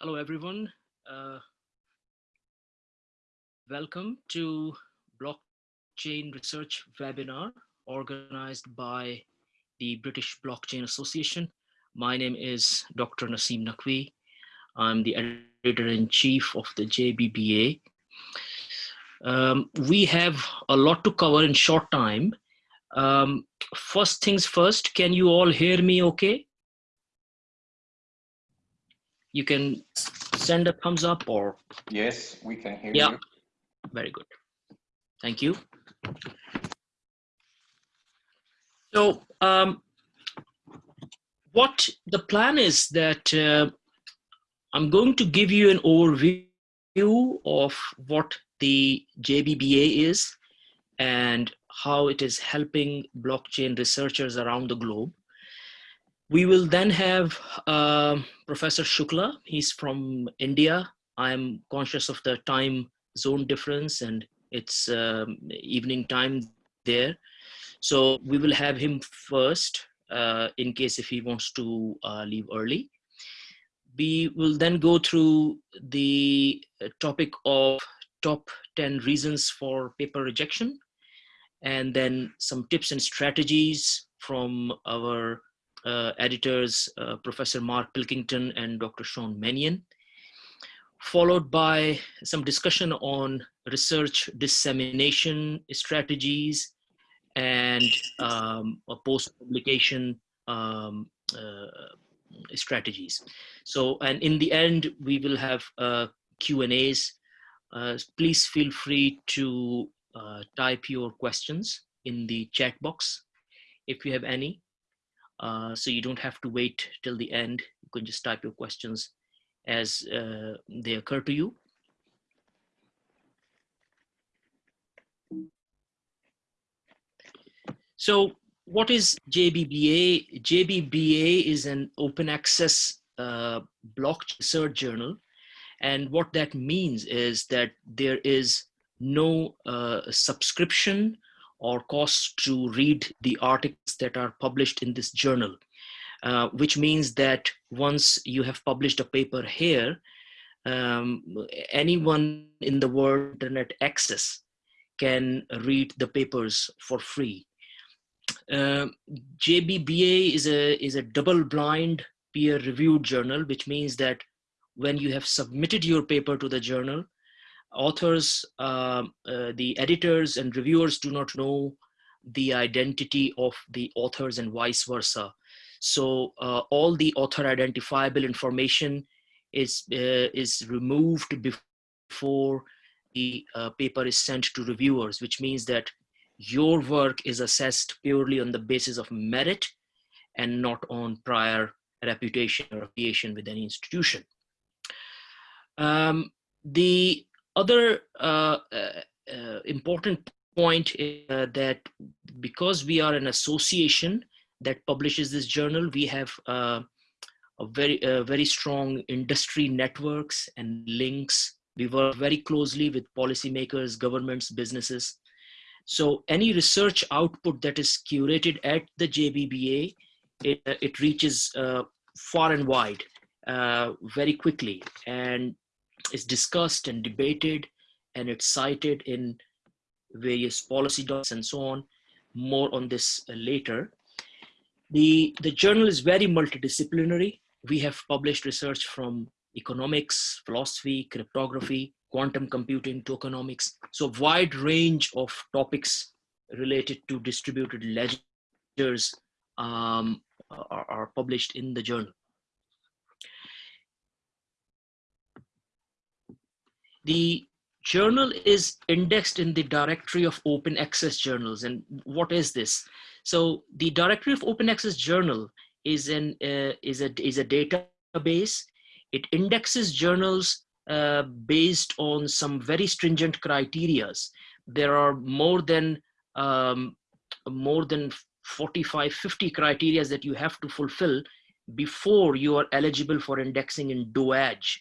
Hello, everyone. Uh, welcome to Blockchain Research Webinar organized by the British Blockchain Association. My name is Dr. Naseem Naqvi. I'm the editor-in-chief of the JBBA. Um, we have a lot to cover in short time. Um, first things first, can you all hear me okay? You can send a thumbs up or? Yes, we can hear yeah. you. Very good. Thank you. So um, what the plan is that uh, I'm going to give you an overview of what the JBBA is and how it is helping blockchain researchers around the globe. We will then have uh, Professor Shukla. He's from India. I'm conscious of the time zone difference and it's um, evening time there. So we will have him first uh, in case if he wants to uh, leave early. We will then go through the topic of top 10 reasons for paper rejection and then some tips and strategies from our uh, editors, uh, Professor Mark Pilkington and Dr. Sean Manion, followed by some discussion on research dissemination strategies and um, post-publication um, uh, strategies. So, and in the end, we will have uh, Q&As. Uh, please feel free to uh, type your questions in the chat box if you have any. Uh, so you don't have to wait till the end. You can just type your questions as uh, they occur to you. So what is JBBA? JBBA is an open access uh, blockchain research journal. And what that means is that there is no uh, subscription or cost to read the articles that are published in this journal, uh, which means that once you have published a paper here, um, anyone in the world internet access can read the papers for free. Uh, JBBA is a, is a double-blind peer-reviewed journal, which means that when you have submitted your paper to the journal, authors, uh, uh, the editors and reviewers do not know the identity of the authors and vice versa. So uh, all the author identifiable information is, uh, is removed before the uh, paper is sent to reviewers, which means that your work is assessed purely on the basis of merit and not on prior reputation or affiliation with any institution. Um, the other uh, uh, uh, important point is that because we are an association that publishes this journal, we have a very, very strong industry networks and links. We work very closely with policymakers, governments, businesses. So any research output that is curated at the JBBA, it, it reaches uh, far and wide uh, very quickly. And is discussed and debated and it's cited in various policy docs and so on. More on this uh, later. The, the journal is very multidisciplinary. We have published research from economics, philosophy, cryptography, quantum computing, tokenomics. So wide range of topics related to distributed ledgers um, are, are published in the journal. The journal is indexed in the directory of open access journals. And what is this? So the directory of open access journal is, an, uh, is, a, is a database. It indexes journals uh, based on some very stringent criterias. There are more than um, more than 45, 50 criterias that you have to fulfill before you are eligible for indexing in DOAJ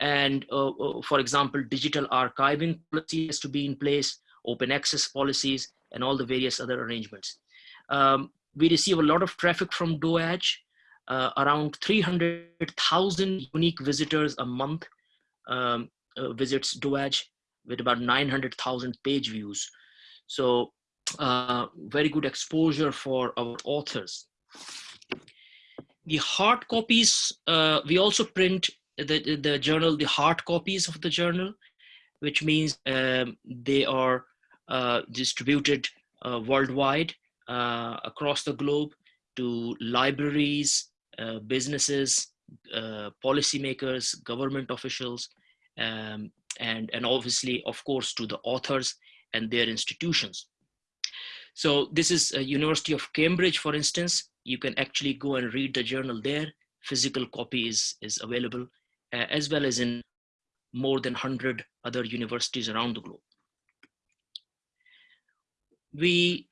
and uh, uh, for example, digital archiving policy has to be in place, open access policies, and all the various other arrangements. Um, we receive a lot of traffic from DOAJ. uh, around 300,000 unique visitors a month um, uh, visits DOAJ with about 900,000 page views. So uh, very good exposure for our authors. The hard copies, uh, we also print the, the journal, the hard copies of the journal, which means um, they are uh, distributed uh, worldwide uh, across the globe to libraries, uh, businesses, uh, policymakers, government officials, um, and, and obviously, of course, to the authors and their institutions. So this is a University of Cambridge, for instance. You can actually go and read the journal there. Physical copy is, is available, uh, as well as in more than 100 other universities around the globe. We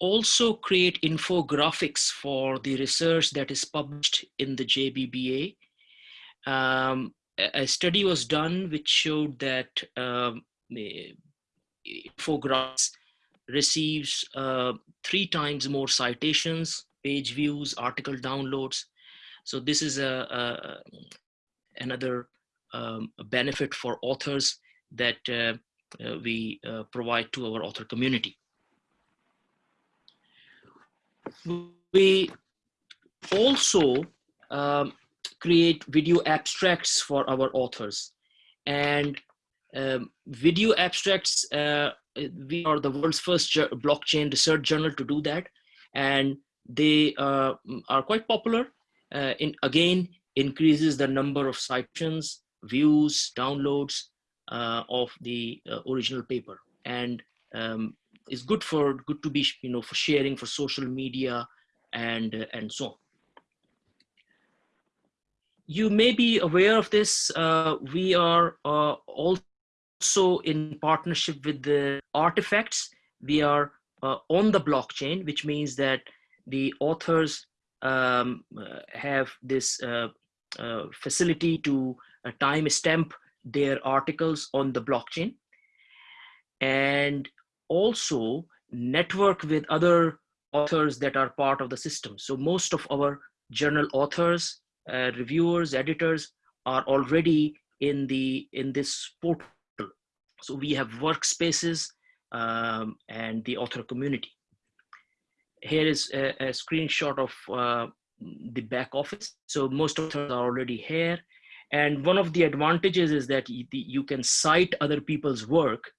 also create infographics for the research that is published in the JBBA. Um, a study was done which showed that um, infographics receives uh, three times more citations, page views, article downloads. So this is a another um, benefit for authors that uh, uh, we uh, provide to our author community. We also um, create video abstracts for our authors and um, video abstracts uh, we are the world's first blockchain research journal to do that and they uh, are quite popular uh, in again increases the number of citations views downloads uh, of the uh, original paper. And um, is good for good to be you know for sharing for social media and uh, and so on. You may be aware of this uh, we are uh, also in partnership with the artifacts. We are uh, on the blockchain which means that the authors um, have this facility to time stamp their articles on the blockchain and also network with other authors that are part of the system. So most of our journal authors, uh, reviewers, editors are already in the in this portal. So we have workspaces um, and the author community. Here is a, a screenshot of uh, the back office. So most authors are already here. And one of the advantages is that you, can cite other people's work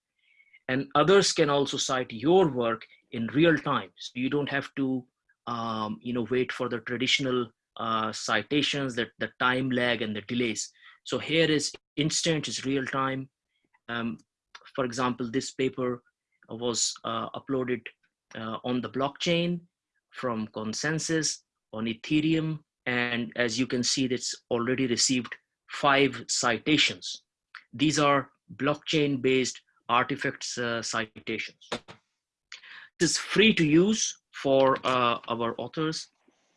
and others can also cite your work in real time. So you don't have to, um, you know, wait for the traditional uh, citations, that the time lag and the delays. So here is instant, is real time. Um, for example, this paper was uh, uploaded uh, on the blockchain from ConsenSys on Ethereum. And as you can see, it's already received five citations. These are blockchain-based artifacts uh, citations. This is free to use for uh, our authors,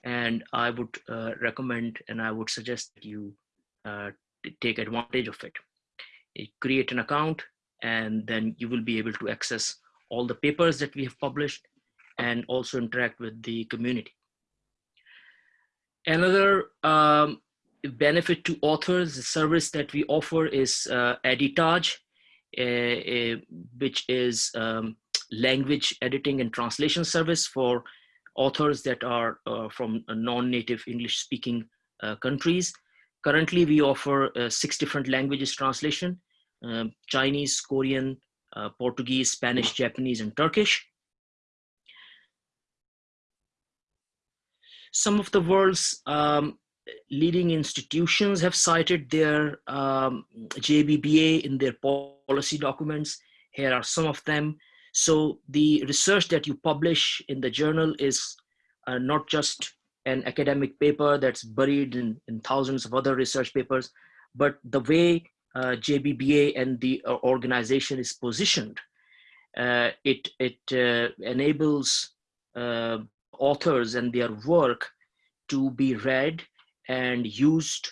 and I would uh, recommend and I would suggest that you uh, take advantage of it. You create an account, and then you will be able to access all the papers that we have published and also interact with the community. Another um, benefit to authors, the service that we offer is uh, Editage, uh, uh, which is um, language editing and translation service for authors that are uh, from non-native English speaking uh, countries. Currently, we offer uh, six different languages translation, um, Chinese, Korean, Portuguese, Spanish, Japanese, and Turkish. Some of the world's um, leading institutions have cited their um, JBBA in their policy documents. Here are some of them. So the research that you publish in the journal is uh, not just an academic paper that's buried in, in, thousands of other research papers, but the way uh, JBBA and the uh, organization is positioned, uh, it, it uh, enables uh, authors and their work to be read and used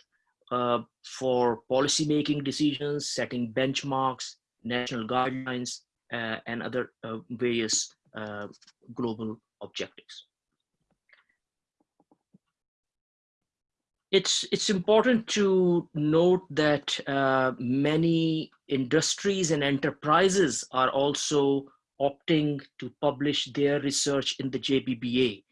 uh, for policymaking decisions, setting benchmarks, national guidelines, uh, and other uh, various uh, global objectives. it's it's important to note that uh, many industries and enterprises are also opting to publish their research in the JBBA,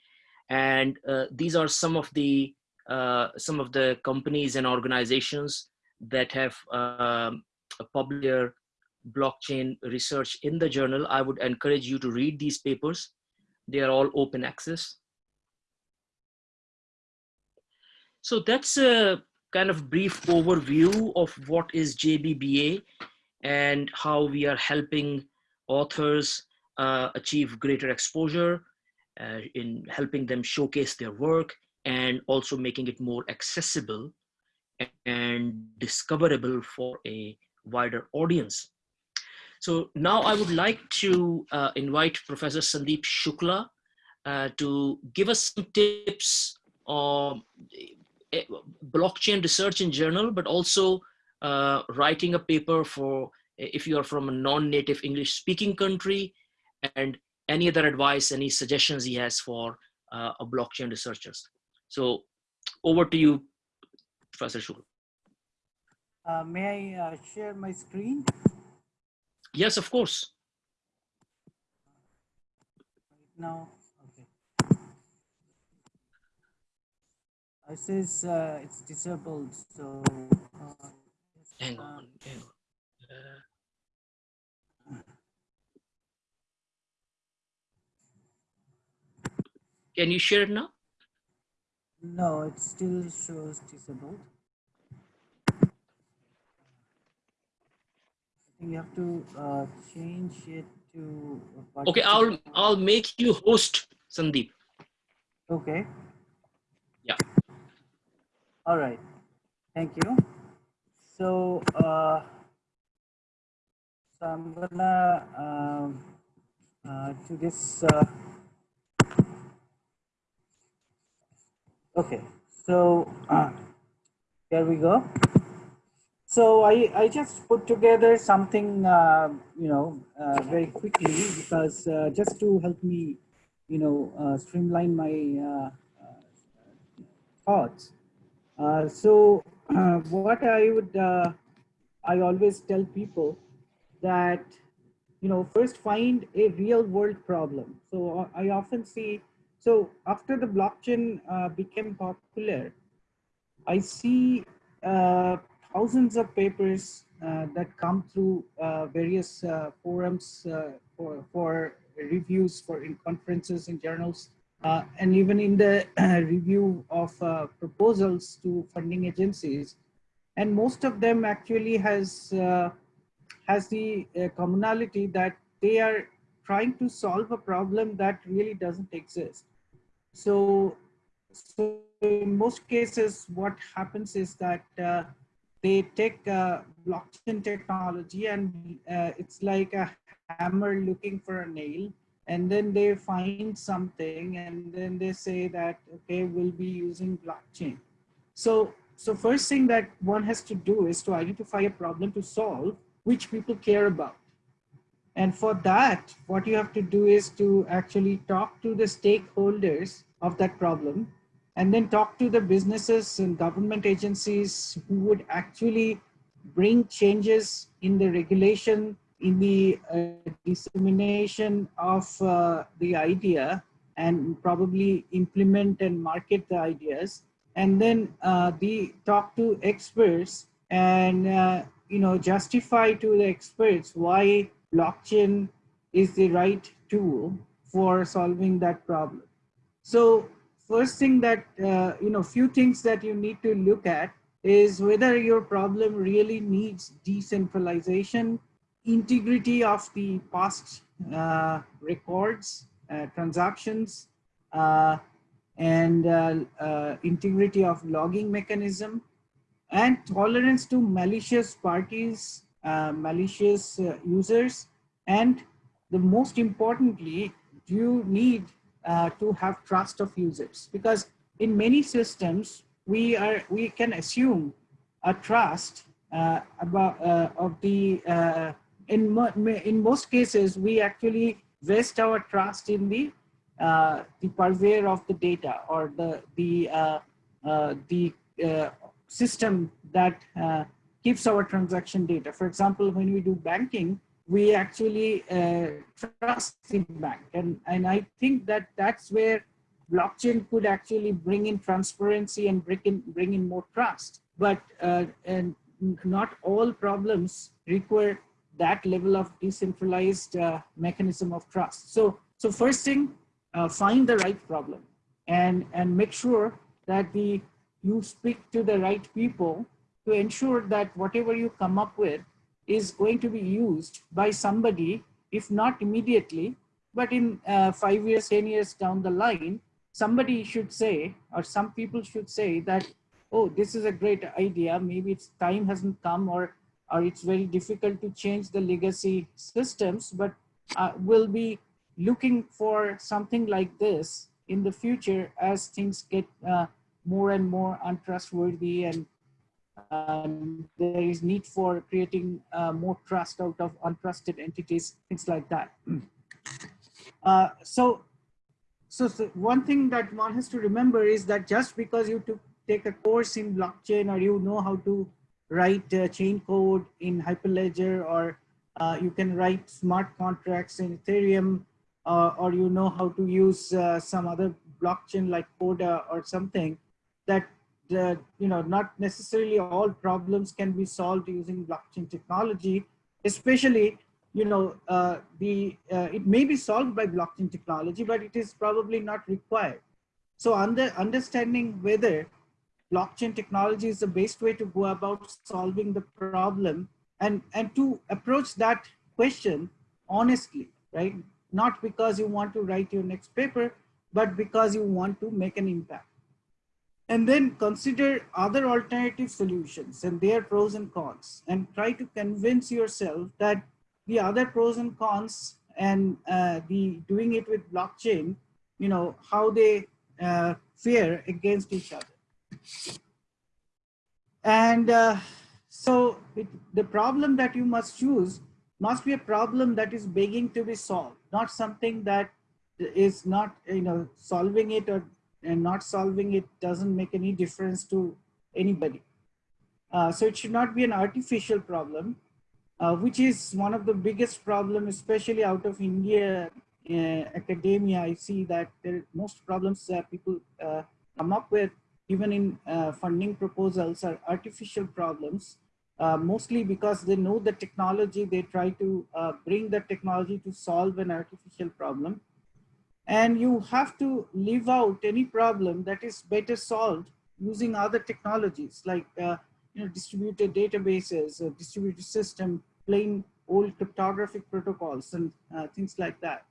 and uh, these are some of the uh, some of the companies and organizations that have um, published their blockchain research in the journal. I would encourage you to read these papers. They are all open access. So that's a kind of brief overview of what is JBBA and how we are helping authors uh, achieve greater exposure uh, in helping them showcase their work and also making it more accessible and discoverable for a wider audience. So now I would like to uh, invite Professor Sandeep Shukla uh, to give us some tips on eh, blockchain research in journal, but also uh, writing a paper for if you are from a non-native English speaking country and any other advice, any suggestions he has for uh, a blockchain researchers. So over to you, Professor Shukla. Uh, may I uh, share my screen? Yes, of course. Now, okay. It says uh, it's disabled, so. Uh, hang on. Hang on. Can you share it now? No, it still shows disabled. you have to uh, change it to. Okay, I'll I'll make you host, Sandeep. Okay. Yeah. All right. Thank you. So, uh, so I'm gonna uh, to this. Uh, okay. So uh, here we go. So I, I just put together something, uh, you know, uh, very quickly because uh, just to help me, you know, streamline my thoughts. so what I would, I always tell people that, you know, first find a real world problem. So I often see, so after the blockchain became popular, I see thousands of papers uh, that come through uh, various uh, forums for, for reviews for in conferences and journals uh, and even in the review of uh, proposals to funding agencies and most of them actually has uh, has the commonality that they are trying to solve a problem that really doesn't exist. So so in most cases what happens is that they take uh, blockchain technology and uh, it's like a hammer looking for a nail and then they find something and then they say that okay we'll be using blockchain. So so first thing that one has to do is to identify a problem to solve which people care about and for that what you have to do is to actually talk to the stakeholders of that problem and then talk to the businesses and government agencies who would actually bring changes in the regulation, in the uh, dissemination of uh, the idea and probably implement and market the ideas. And then uh, the talk to experts and uh, you know justify to the experts why blockchain is the right tool for solving that problem. So first thing that, uh, you know, few things that you need to look at is whether your problem really needs decentralization, integrity of the past uh, records, uh, transactions, uh, and uh, uh, integrity of logging mechanism, and tolerance to malicious parties, malicious users, and the most importantly, you need uh, to have trust of users. Because in many systems we are we can assume a trust uh, about uh, of the uh, in mo in most cases we actually vest our trust in the uh, the purveyor of the data or the the uh, the uh, system that uh, keeps our transaction data. For example, when we do banking, we actually uh, trust the bank. And, and I think that that's where blockchain could actually bring in transparency and bring in, bring in more trust. But uh, and not all problems require that level of decentralized uh, mechanism of trust. So, so first thing, uh, find the right problem and, and make sure that the you speak to the right people to ensure that whatever you come up with is going to be used by somebody, if not immediately, but in uh, five years, 10 years down the line, somebody should say, or some people should say that, oh, this is a great idea. Maybe its time hasn't come or, or it's very difficult to change the legacy systems, but uh, we'll be looking for something like this in the future as things get uh, more and more untrustworthy and um, there is need for creating uh, more trust out of untrusted entities, things like that. Uh, so, so, so, one thing that one has to remember is that just because you took, take a course in blockchain or you know how to write uh, chain code in Hyperledger or uh, you can write smart contracts in Ethereum uh, or you know how to use uh, some other blockchain like Corda or something that uh, you know not necessarily all problems can be solved using blockchain technology especially you know uh, the uh, it may be solved by blockchain technology but it is probably not required. So under understanding whether blockchain technology is the best way to go about solving the problem and and to approach that question honestly right? Not because you want to write your next paper but because you want to make an impact and then consider other alternative solutions and their pros and cons and try to convince yourself that the other pros and cons and uh, the doing it with blockchain, you know, how they uh, fare against each other. And uh, so it, the problem that you must choose must be a problem that is begging to be solved, not something that is not, you know, solving it or and not solving it doesn't make any difference to anybody. Uh, so it should not be an artificial problem, uh, which is one of the biggest problem, especially out of India uh, academia. I see that there, most problems that people uh, come up with, even in uh, funding proposals, are artificial problems. Uh, mostly because they know the technology, they try to bring the technology to solve an artificial problem and you have to leave out any problem that is better solved using other technologies like uh, you know, distributed databases, a distributed system, plain old cryptographic protocols and uh, things like that.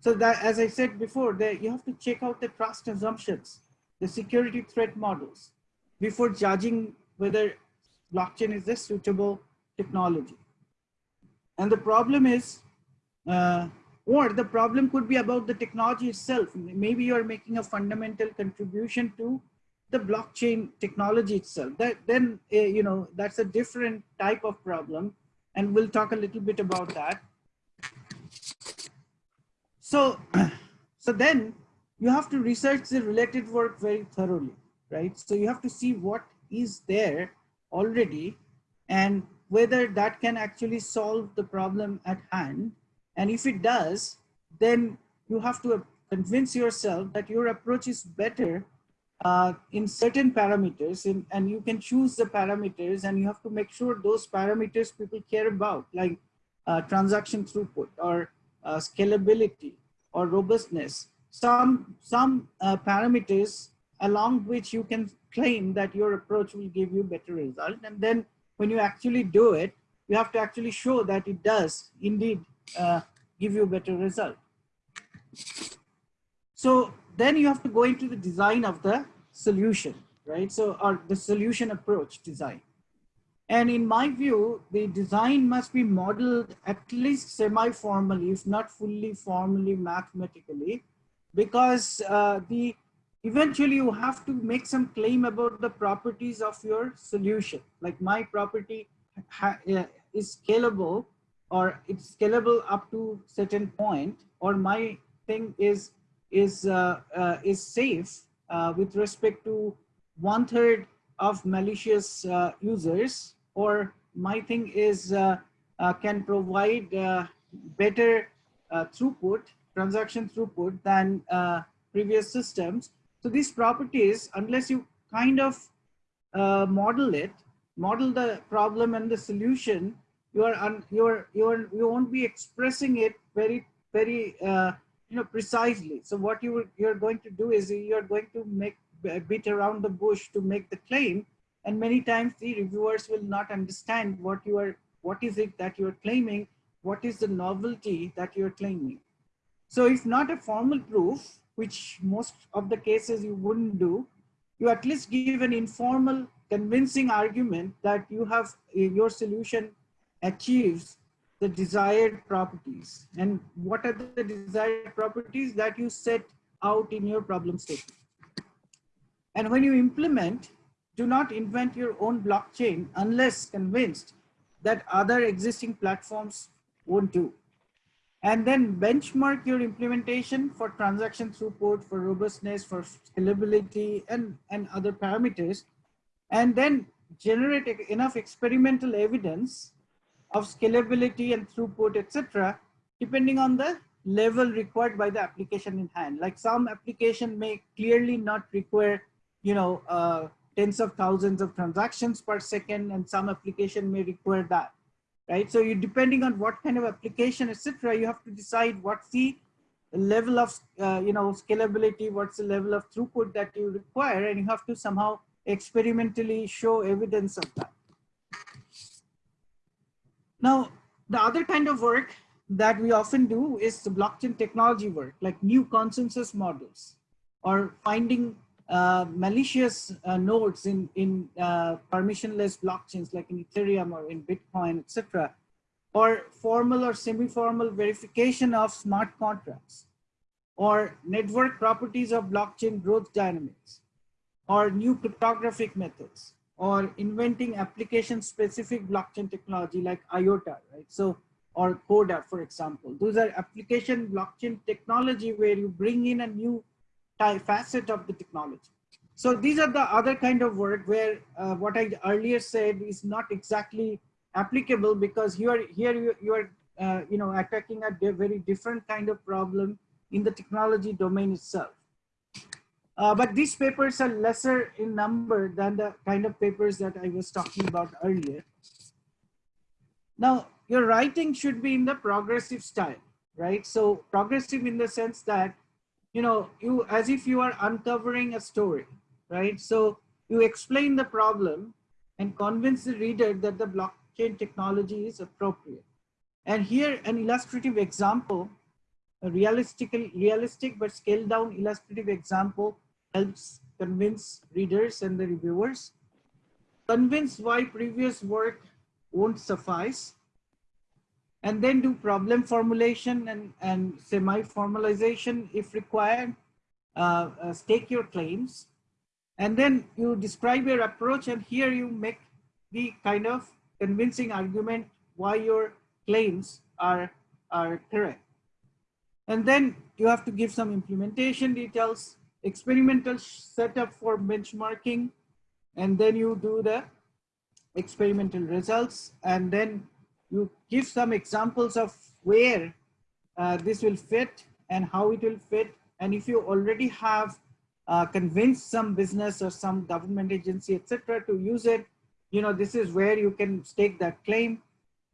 So that, as I said before, that you have to check out the trust assumptions, the security threat models before judging whether blockchain is a suitable technology. And the problem is uh, or the problem could be about the technology itself. Maybe you're making a fundamental contribution to the blockchain technology itself. That then, uh, you know, that's a different type of problem. And we'll talk a little bit about that. So, so then you have to research the related work very thoroughly, right? So you have to see what is there already and whether that can actually solve the problem at hand and if it does, then you have to convince yourself that your approach is better uh, in certain parameters and, and you can choose the parameters and you have to make sure those parameters people care about like uh, transaction throughput or uh, scalability or robustness. Some, some uh, parameters along which you can claim that your approach will give you better result. And then when you actually do it, you have to actually show that it does indeed uh, give you a better result. So then you have to go into the design of the solution, right? So or the solution approach design. And in my view, the design must be modeled at least semi-formally, if not fully formally mathematically, because uh, the eventually you have to make some claim about the properties of your solution. Like my property is scalable or it's scalable up to certain point or my thing is is uh, uh, is safe uh, with respect to one third of malicious uh, users or my thing is uh, uh, can provide better throughput, transaction throughput than previous systems. So these properties, unless you kind of model it, model the problem and the solution, you are you are you are you won't be expressing it very very uh, you know precisely. So what you you're going to do is you're going to make bit around the bush to make the claim. And many times the reviewers will not understand what you are what is it that you're claiming what is the novelty that you're claiming. So if not a formal proof which most of the cases you wouldn't do. You at least give an informal convincing argument that you have your solution achieves the desired properties and what are the desired properties that you set out in your problem statement and when you implement, do not invent your own blockchain unless convinced that other existing platforms won't do. And then benchmark your implementation for transaction throughput, for robustness, for scalability, and, and other parameters. And then generate enough experimental evidence of scalability and throughput, etc., depending on the level required by the application in hand. Like some application may clearly not require you know, uh, tens of thousands of transactions per second and some application may require that, right? So you depending on what kind of application, etc., you have to decide what's the level of, uh, you know, scalability, what's the level of throughput that you require, and you have to somehow experimentally show evidence of that. Now, the other kind of work that we often do is the blockchain technology work, like new consensus models or finding uh, malicious uh, nodes in, in uh, permissionless blockchains like in Ethereum or in Bitcoin, etc., or formal or semi-formal verification of smart contracts, or network properties of blockchain growth dynamics, or new cryptographic methods, or inventing application-specific blockchain technology like IOTA, right? So, or CODA, for example. Those are application blockchain technology where you bring in a new facet of the technology. So these are the other kind of work where uh, what I earlier said is not exactly applicable because you are here you, you are uh, you know attacking a very different kind of problem in the technology domain itself. Uh, but these papers are lesser in number than the kind of papers that I was talking about earlier. Now, your writing should be in the progressive style, right? So progressive in the sense that you know, you as if you are uncovering a story, right? So you explain the problem and convince the reader that the blockchain technology is appropriate. And here an illustrative example, a realistic, realistic but scaled down illustrative example helps convince readers and the reviewers, convince why previous work won't suffice, and then do problem formulation and, and semi-formalization if required, uh, uh, stake your claims, and then you describe your approach and here you make the kind of convincing argument why your claims are, are correct. And then you have to give some implementation details, experimental setup for benchmarking, and then you do the experimental results, and then you give some examples of where uh, this will fit and how it will fit. And if you already have uh, convinced some business or some government agency, etc., to use it, you know, this is where you can stake that claim.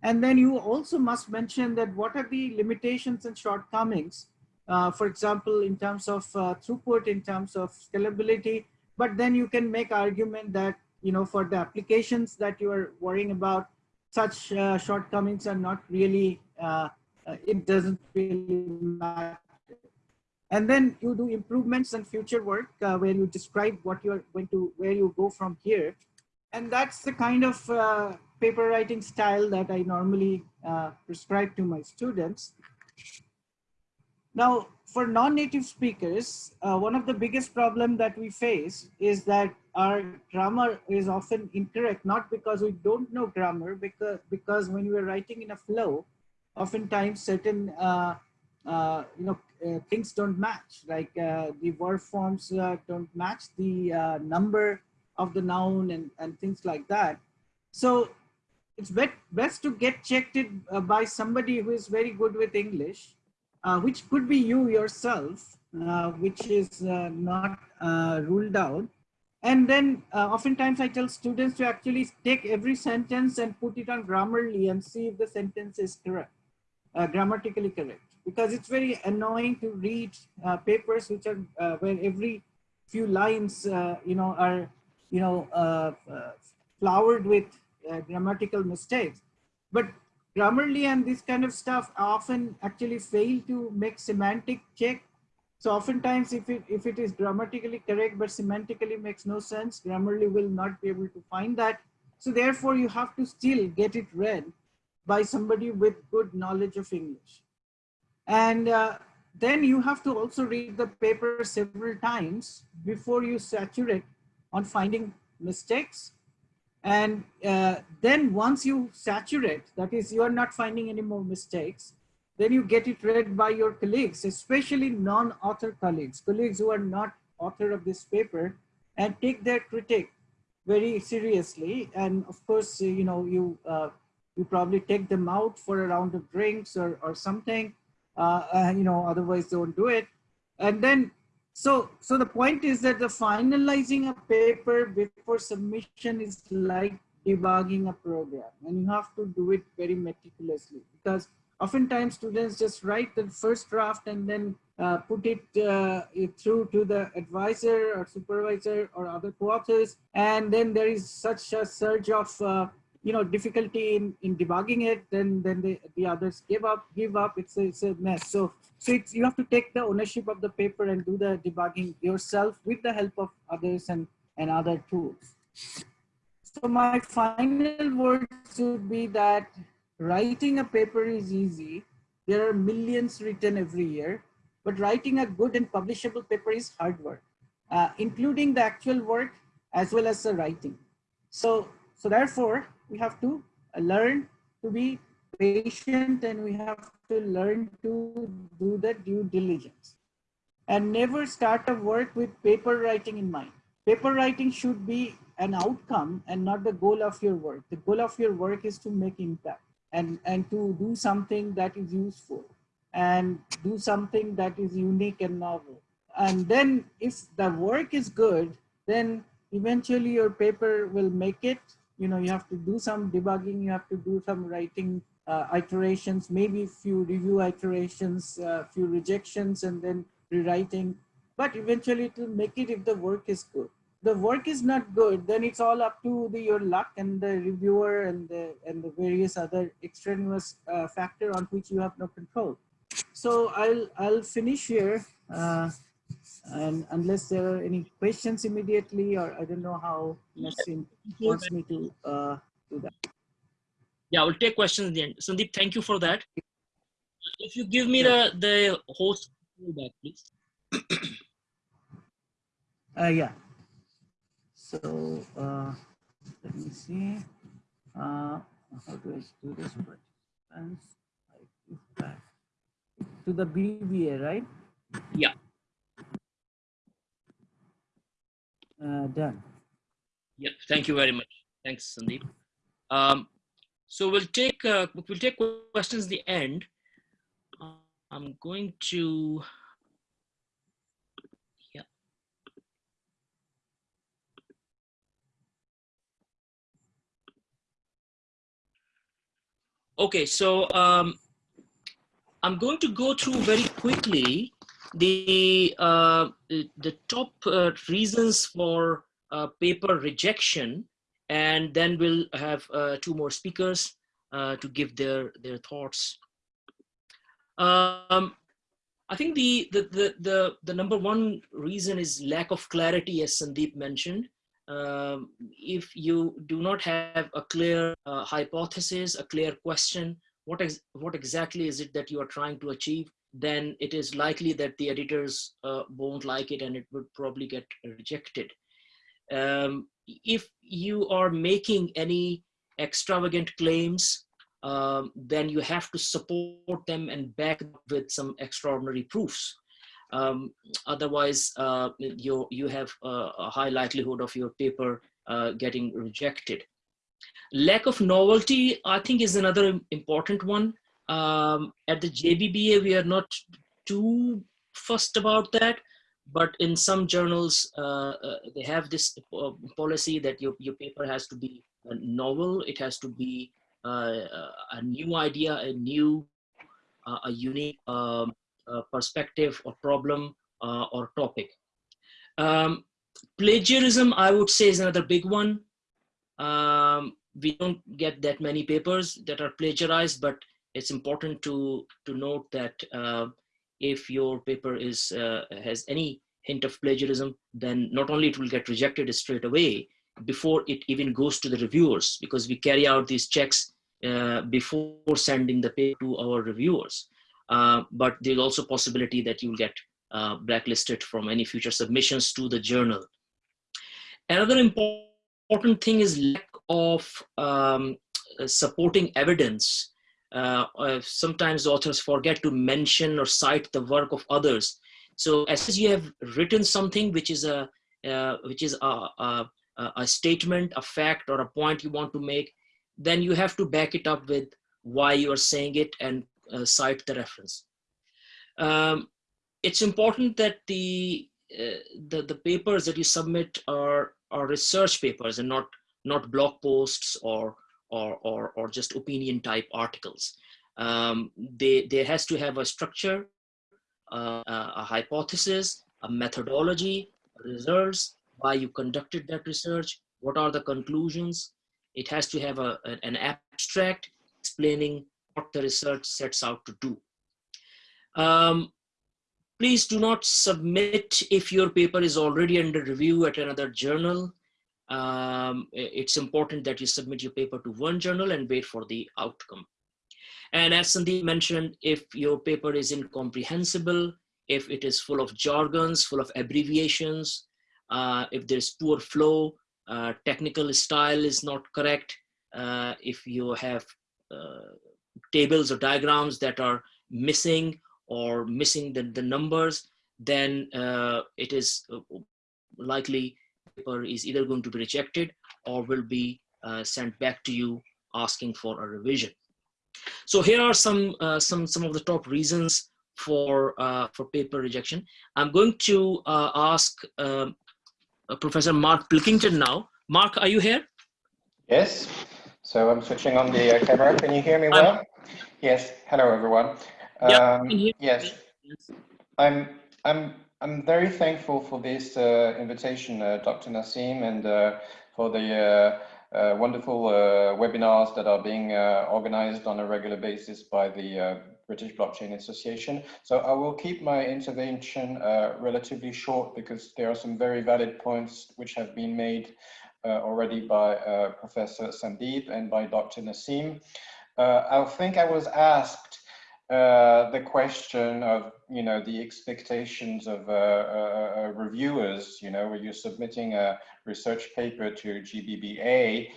And then you also must mention that what are the limitations and shortcomings, uh, for example, in terms of uh, throughput, in terms of scalability, but then you can make argument that, you know, for the applications that you are worrying about, such uh, shortcomings are not really, uh, uh, it doesn't really matter. And then you do improvements and future work uh, where you describe what you're going to, where you go from here. And that's the kind of paper writing style that I normally prescribe to my students. Now, for non-native speakers, uh, one of the biggest problem that we face is that our grammar is often incorrect, not because we don't know grammar, because, because when we're writing in a flow, oftentimes certain, uh, uh, you know, uh, things don't match, like uh, the verb forms uh, don't match the number of the noun and, and things like that. So it's best to get checked it, by somebody who is very good with English, uh, which could be you yourself, uh, which is uh, not uh, ruled out. And then uh, oftentimes I tell students to actually take every sentence and put it on Grammarly and see if the sentence is correct, grammatically correct. Because it's very annoying to read papers which are where every few lines, you know, are, you know, flowered with uh, grammatical mistakes. But Grammarly and this kind of stuff often actually fail to make semantic check. So oftentimes if it, if it is grammatically correct but semantically makes no sense, Grammarly will not be able to find that. So therefore you have to still get it read by somebody with good knowledge of English. And uh, then you have to also read the paper several times before you saturate on finding mistakes and uh, then once you saturate, that is, you are not finding any more mistakes, then you get it read by your colleagues, especially non-author colleagues, colleagues who are not author of this paper, and take their critique very seriously. And of course, you know, you uh, you probably take them out for a round of drinks or, or something, uh, uh you know, otherwise don't do it. And then so, so the point is that the finalizing a paper before submission is like debugging a program and you have to do it very meticulously because oftentimes students just write the first draft and then uh, put it uh, through to the advisor or supervisor or other co-authors and then there is such a surge of uh, you know difficulty in in debugging it then then the, the others give up give up. It's a, it's a mess. So so it's you have to take the ownership of the paper and do the debugging yourself with the help of others and and other tools. So my final words would be that writing a paper is easy. There are millions written every year but writing a good and publishable paper is hard work uh, including the actual work as well as the writing. So so therefore we have to learn to be patient and we have to learn to do the due diligence and never start a work with paper writing in mind. Paper writing should be an outcome and not the goal of your work. The goal of your work is to make impact and, and to do something that is useful and do something that is unique and novel. And then if the work is good, then eventually your paper will make it you know, you have to do some debugging, you have to do some writing uh, iterations, maybe a few review iterations, a uh, few rejections, and then rewriting. But eventually it will make it if the work is good. The work is not good, then it's all up to the, your luck and the reviewer and the, and the various other extraneous uh, factor on which you have no control. So I'll, I'll finish here. And unless there are any questions immediately, or I don't know how Naseem wants me to uh, do that. Yeah, we'll take questions at the end. Sandeep, thank you for that. If you give me the, the host back, please. uh, yeah. So uh, let me see. Uh, how do I do this? To the BBA, right? Yeah. Uh, done. Yeah, thank you very much. Thanks, Sandeep. Um, so we'll take uh, we'll take questions at the end. I'm going to yeah. Okay, so um, I'm going to go through very quickly the uh, the top uh, reasons for uh, paper rejection, and then we'll have uh, two more speakers uh, to give their their thoughts. Um, I think the, the the the the number one reason is lack of clarity, as Sandeep mentioned. Um, if you do not have a clear uh, hypothesis, a clear question, what ex what exactly is it that you are trying to achieve? Then it is likely that the editors uh, won't like it and it would probably get rejected. Um, if you are making any extravagant claims, um, then you have to support them and back with some extraordinary proofs. Um, otherwise, uh, you, you have a high likelihood of your paper uh, getting rejected. Lack of novelty, I think, is another important one. Um, at the JBBA, we are not too fussed about that, but in some journals, uh, uh, they have this uh, policy that your, your paper has to be novel, it has to be uh, a new idea, a new, uh, a unique um, uh, perspective or problem or topic. Um, plagiarism, I would say, is another big one. Um, we don't get that many papers that are plagiarized, but it's important to to note that uh, if your paper is uh, has any hint of plagiarism, then not only it will get rejected straight away before it even goes to the reviewers, because we carry out these checks uh, before sending the paper to our reviewers. Uh, but there's also possibility that you'll get uh, blacklisted from any future submissions to the journal. Another important thing is lack of um, supporting evidence. Uh, uh, sometimes authors forget to mention or cite the work of others. So as you have written something which is a uh, which is a, a, a, statement, a fact, or a point you want to make, then you have to back it up with why you are saying it and uh, cite the reference. Um, it's important that the, uh, the the papers that you submit are are research papers and not not blog posts or or or, or just opinion type articles. Um, they there has to have a structure, uh, a hypothesis, a methodology, results, why you conducted that research, what are the conclusions. It has to have a, an abstract explaining what the research sets out to do. Um, please do not submit if your paper is already under review at another journal. Um, it's important that you submit your paper to one journal and wait for the outcome. And as Sandeep mentioned, if your paper is incomprehensible, if it is full of jargons, full of abbreviations, uh, if there's poor flow, uh, technical style is not correct, uh, if you have uh, tables or diagrams that are missing or missing the, the numbers, then uh, it is uh, likely paper is either going to be rejected or will be uh, sent back to you asking for a revision. So here are some uh, some some of the top reasons for uh, for paper rejection. I'm going to uh, ask um, Professor Mark Pilkington now. Mark, are you here? Yes. So I'm switching on the uh, camera. Can you hear me well? I'm, yes. Hello, everyone. Um, yes. I'm. I'm. I'm very thankful for this uh, invitation, uh, Dr. Naseem, and uh, for the uh, uh, wonderful webinars that are being organized on a regular basis by the British Blockchain Association. So I will keep my intervention relatively short because there are some very valid points which have been made uh, already by uh, Professor Sandeep and by Dr. Naseem. Uh, I think I was asked the question of, you know, the expectations of reviewers, you know, when you're submitting a research paper to JBBA,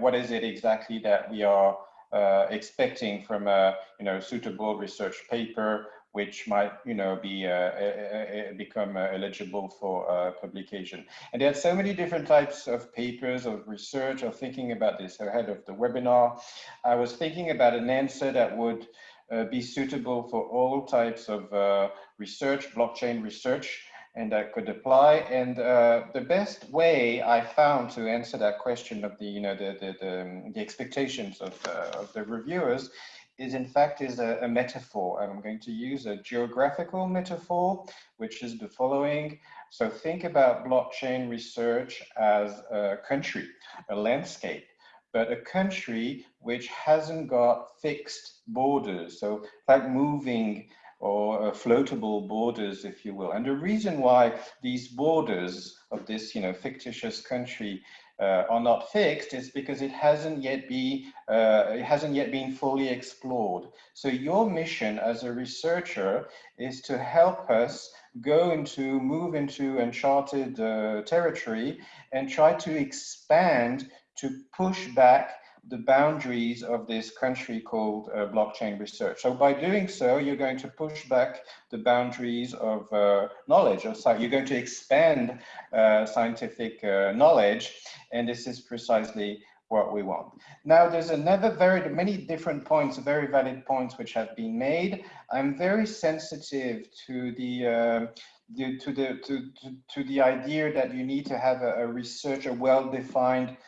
what is it exactly that we are uh, expecting from a you know suitable research paper which might, you know, be uh, uh, uh become uh, eligible for uh, publication. And there are so many different types of papers, of research, of thinking about this ahead of the webinar. I was thinking about an answer that would uh, Uh, be suitable for all types of uh, research, blockchain research, and that could apply. And uh, the best way I found to answer that question of the, you know, the the, the, um, the expectations of, of the reviewers is in fact is a, a, metaphor. And I'm going to use a geographical metaphor, which is the following. So think about blockchain research as a country, a landscape, but a country which hasn't got fixed borders. So like moving or uh, floatable borders, if you will. And the reason why these borders of this, you know, fictitious country uh, are not fixed is because it hasn't yet be uh, it hasn't yet been fully explored. So your mission as a researcher is to help us go into move into uncharted uh, territory and try to expand to push back the boundaries of this country called uh, blockchain research. So by doing so, you're going to push back the boundaries of uh, knowledge. So you're going to expand uh, scientific uh, knowledge, and this is precisely what we want. Now, there's another very many different points, very valid points which have been made. I'm very sensitive to the, the to the to, to, to the idea that you need to have a, a research, a well-defined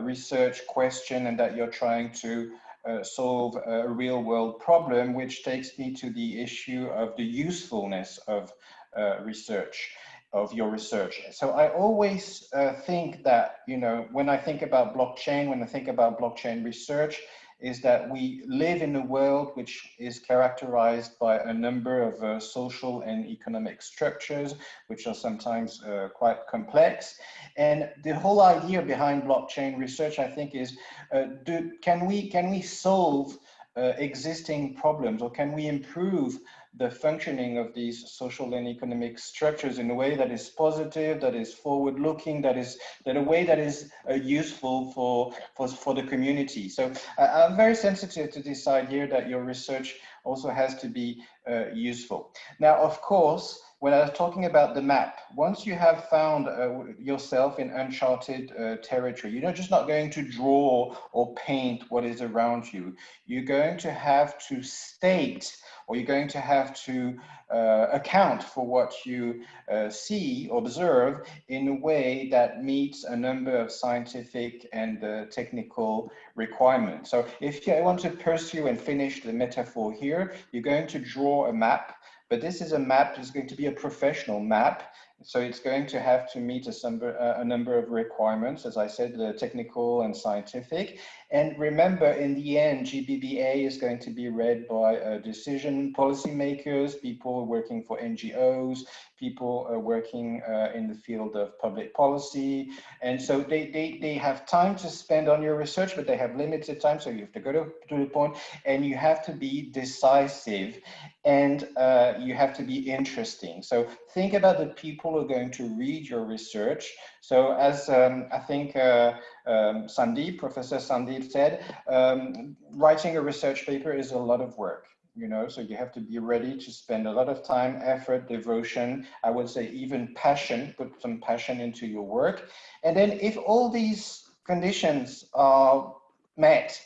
research question, and that you're trying to uh, solve a real world problem, which takes me to the issue of the usefulness of uh, research of your research. So I always uh, think that, you know, when I think about blockchain, when I think about blockchain research, is that we live in a world which is characterized by a number of uh, social and economic structures, which are sometimes uh, quite complex. And the whole idea behind blockchain research, I think, is uh, do, can we can we solve uh, existing problems or can we improve the functioning of these social and economic structures in a way that is positive, that is forward looking, that is that a way that is uh, useful for, for, for the community. So uh, I'm very sensitive to this idea that your research also has to be uh, useful. Now, of course, when I was talking about the map, once you have found uh, yourself in uncharted uh, territory, you're just not going to draw or paint what is around you. You're going to have to state or you're going to have to uh, account for what you uh, see, observe in a way that meets a number of scientific and uh, technical requirements. So if you want to pursue and finish the metaphor here, you're going to draw a map but this is a map, it's going to be a professional map. So it's going to have to meet a, number, uh, a number of requirements, as I said, the technical and scientific. And remember, in the end, JBBA is going to be read by uh, decision policymakers, people working for NGOs, people uh, working uh, in the field of public policy. And so they, they, they have time to spend on your research, but they have limited time. So you have to go to, to the point and you have to be decisive and uh, you have to be interesting. So think about the people who are going to read your research. So as um, I think uh, um, Sandeep, Professor Sandeep said, um, writing a research paper is a lot of work you know, so you have to be ready to spend a lot of time, effort, devotion, I would say even passion, put some passion into your work. And then if all these conditions are met,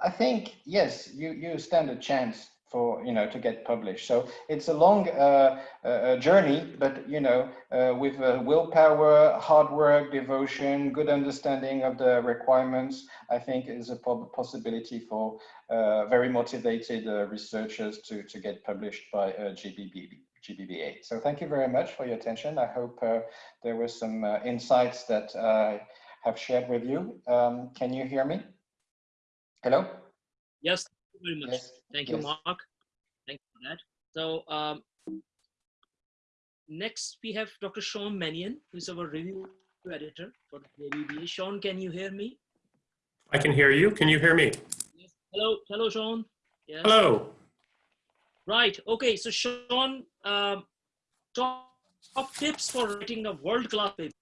I think, yes, you, you stand a chance for you know to get published so it's a long uh, uh, journey but you know uh, with uh, willpower hard work devotion good understanding of the requirements i think is a possibility for uh, very motivated uh, researchers to to get published by JBB, JBBA. So thank you very much for your attention. I hope there were some insights that I have shared with you. Um, can you hear me? Hello? Yes, very much. Yes. Thank you, yes. Mark. Thank you for that. So um, next we have Dr. Sean Manion, who's our review editor for the JBBA. Sean, can you hear me? I can hear you. Can you hear me? Yes. Hello, hello, Sean. Yes. Hello. Right. Okay. So Sean, um, top, top tips for writing a world-class paper.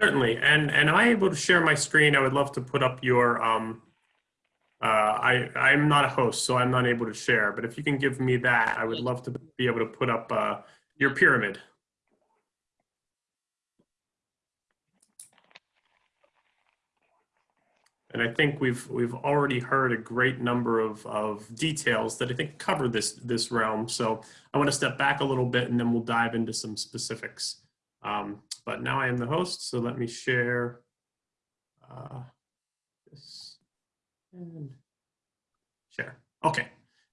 Certainly. And and am I able to share my screen? I would love to put up your um, uh, I, I'm not a host, so I'm not able to share, but if you can give me that, I would love to be able to put up uh, your pyramid. And I think we've we've already heard a great number of, of details that I think cover this this realm. So I want to step back a little bit and then we'll dive into some specifics. Um, but now I am the host, so let me share uh, this. And share. Okay.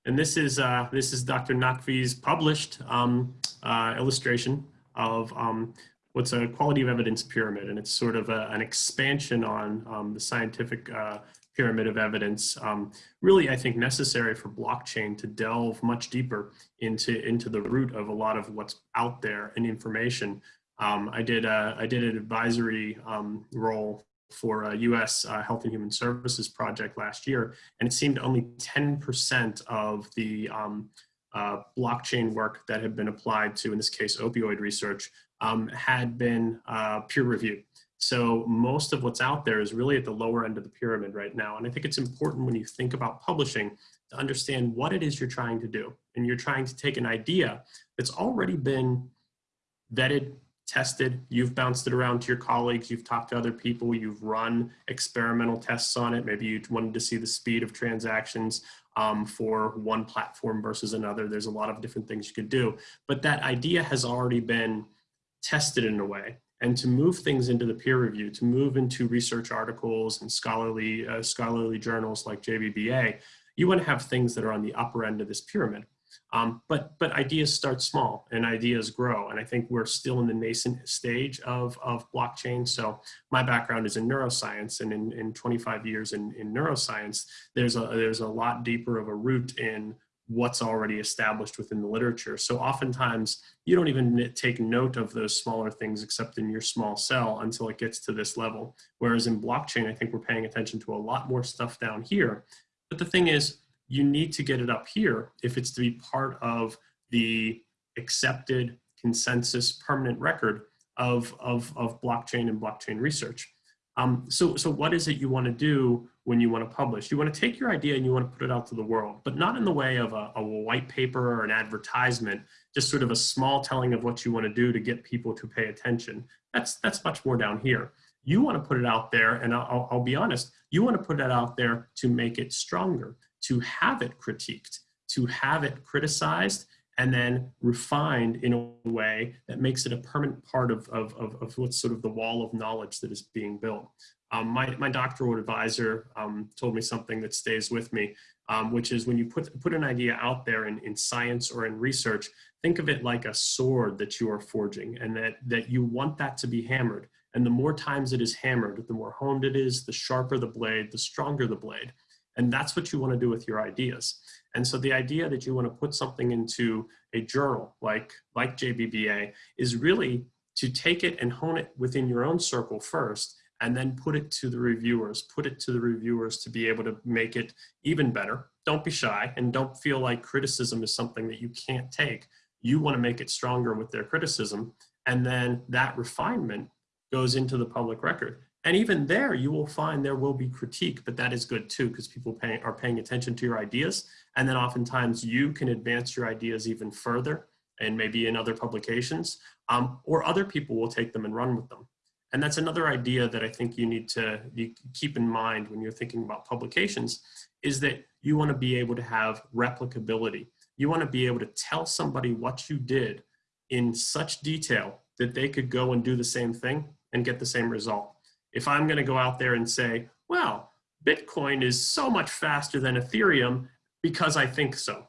And this is uh, this is Dr. Naqvi's published um, uh, illustration of um, what's a quality of evidence pyramid, and it's sort of a, an expansion on um, the scientific uh, pyramid of evidence. Um, really, I think necessary for blockchain to delve much deeper into into the root of a lot of what's out there in information. Um, I did a, I did an advisory um, role for a US uh, Health and Human Services project last year, and it seemed only 10% of the um, uh, blockchain work that had been applied to, in this case, opioid research, um, had been uh, peer reviewed. So most of what's out there is really at the lower end of the pyramid right now. And I think it's important when you think about publishing to understand what it is you're trying to do. And you're trying to take an idea that's already been vetted, tested, you've bounced it around to your colleagues, you've talked to other people, you've run experimental tests on it. Maybe you wanted to see the speed of transactions um, for one platform versus another. There's a lot of different things you could do, but that idea has already been tested in a way. And to move things into the peer review, to move into research articles and scholarly, uh, scholarly journals like JBBA, you want to have things that are on the upper end of this pyramid. Um, but, but ideas start small and ideas grow. And I think we're still in the nascent stage of, of blockchain. So my background is in neuroscience and in, in 25 years in, in neuroscience, there's a, there's a lot deeper of a root in what's already established within the literature. So oftentimes you don't even take note of those smaller things except in your small cell until it gets to this level. Whereas in blockchain, I think we're paying attention to a lot more stuff down here. But the thing is, you need to get it up here if it's to be part of the accepted consensus permanent record of, of, of blockchain and blockchain research. Um, so, so what is it you want to do when you want to publish? You want to take your idea and you want to put it out to the world, but not in the way of a, a white paper or an advertisement, just sort of a small telling of what you want to do to get people to pay attention. That's, that's much more down here. You want to put it out there, and I'll, I'll be honest, you want to put it out there to make it stronger, to have it critiqued, to have it criticized, and then refined in a way that makes it a permanent part of, of, of, of what's sort of the wall of knowledge that is being built. Um, my, my doctoral advisor um, told me something that stays with me, um, which is when you put, put an idea out there in, in science or in research, think of it like a sword that you are forging and that, that you want that to be hammered. And the more times it is hammered, the more honed it is, the sharper the blade, the stronger the blade. And that's what you want to do with your ideas. And so the idea that you want to put something into a journal like, like JBBA is really to take it and hone it within your own circle first and then put it to the reviewers, put it to the reviewers to be able to make it even better. Don't be shy and don't feel like criticism is something that you can't take. You want to make it stronger with their criticism. And then that refinement goes into the public record. And even there, you will find there will be critique, but that is good too, because people pay, are paying attention to your ideas. And then oftentimes you can advance your ideas even further and maybe in other publications, um, or other people will take them and run with them. And that's another idea that I think you need to keep in mind when you're thinking about publications, is that you want to be able to have replicability. You want to be able to tell somebody what you did in such detail that they could go and do the same thing and get the same result if I'm going to go out there and say, well, Bitcoin is so much faster than Ethereum because I think so.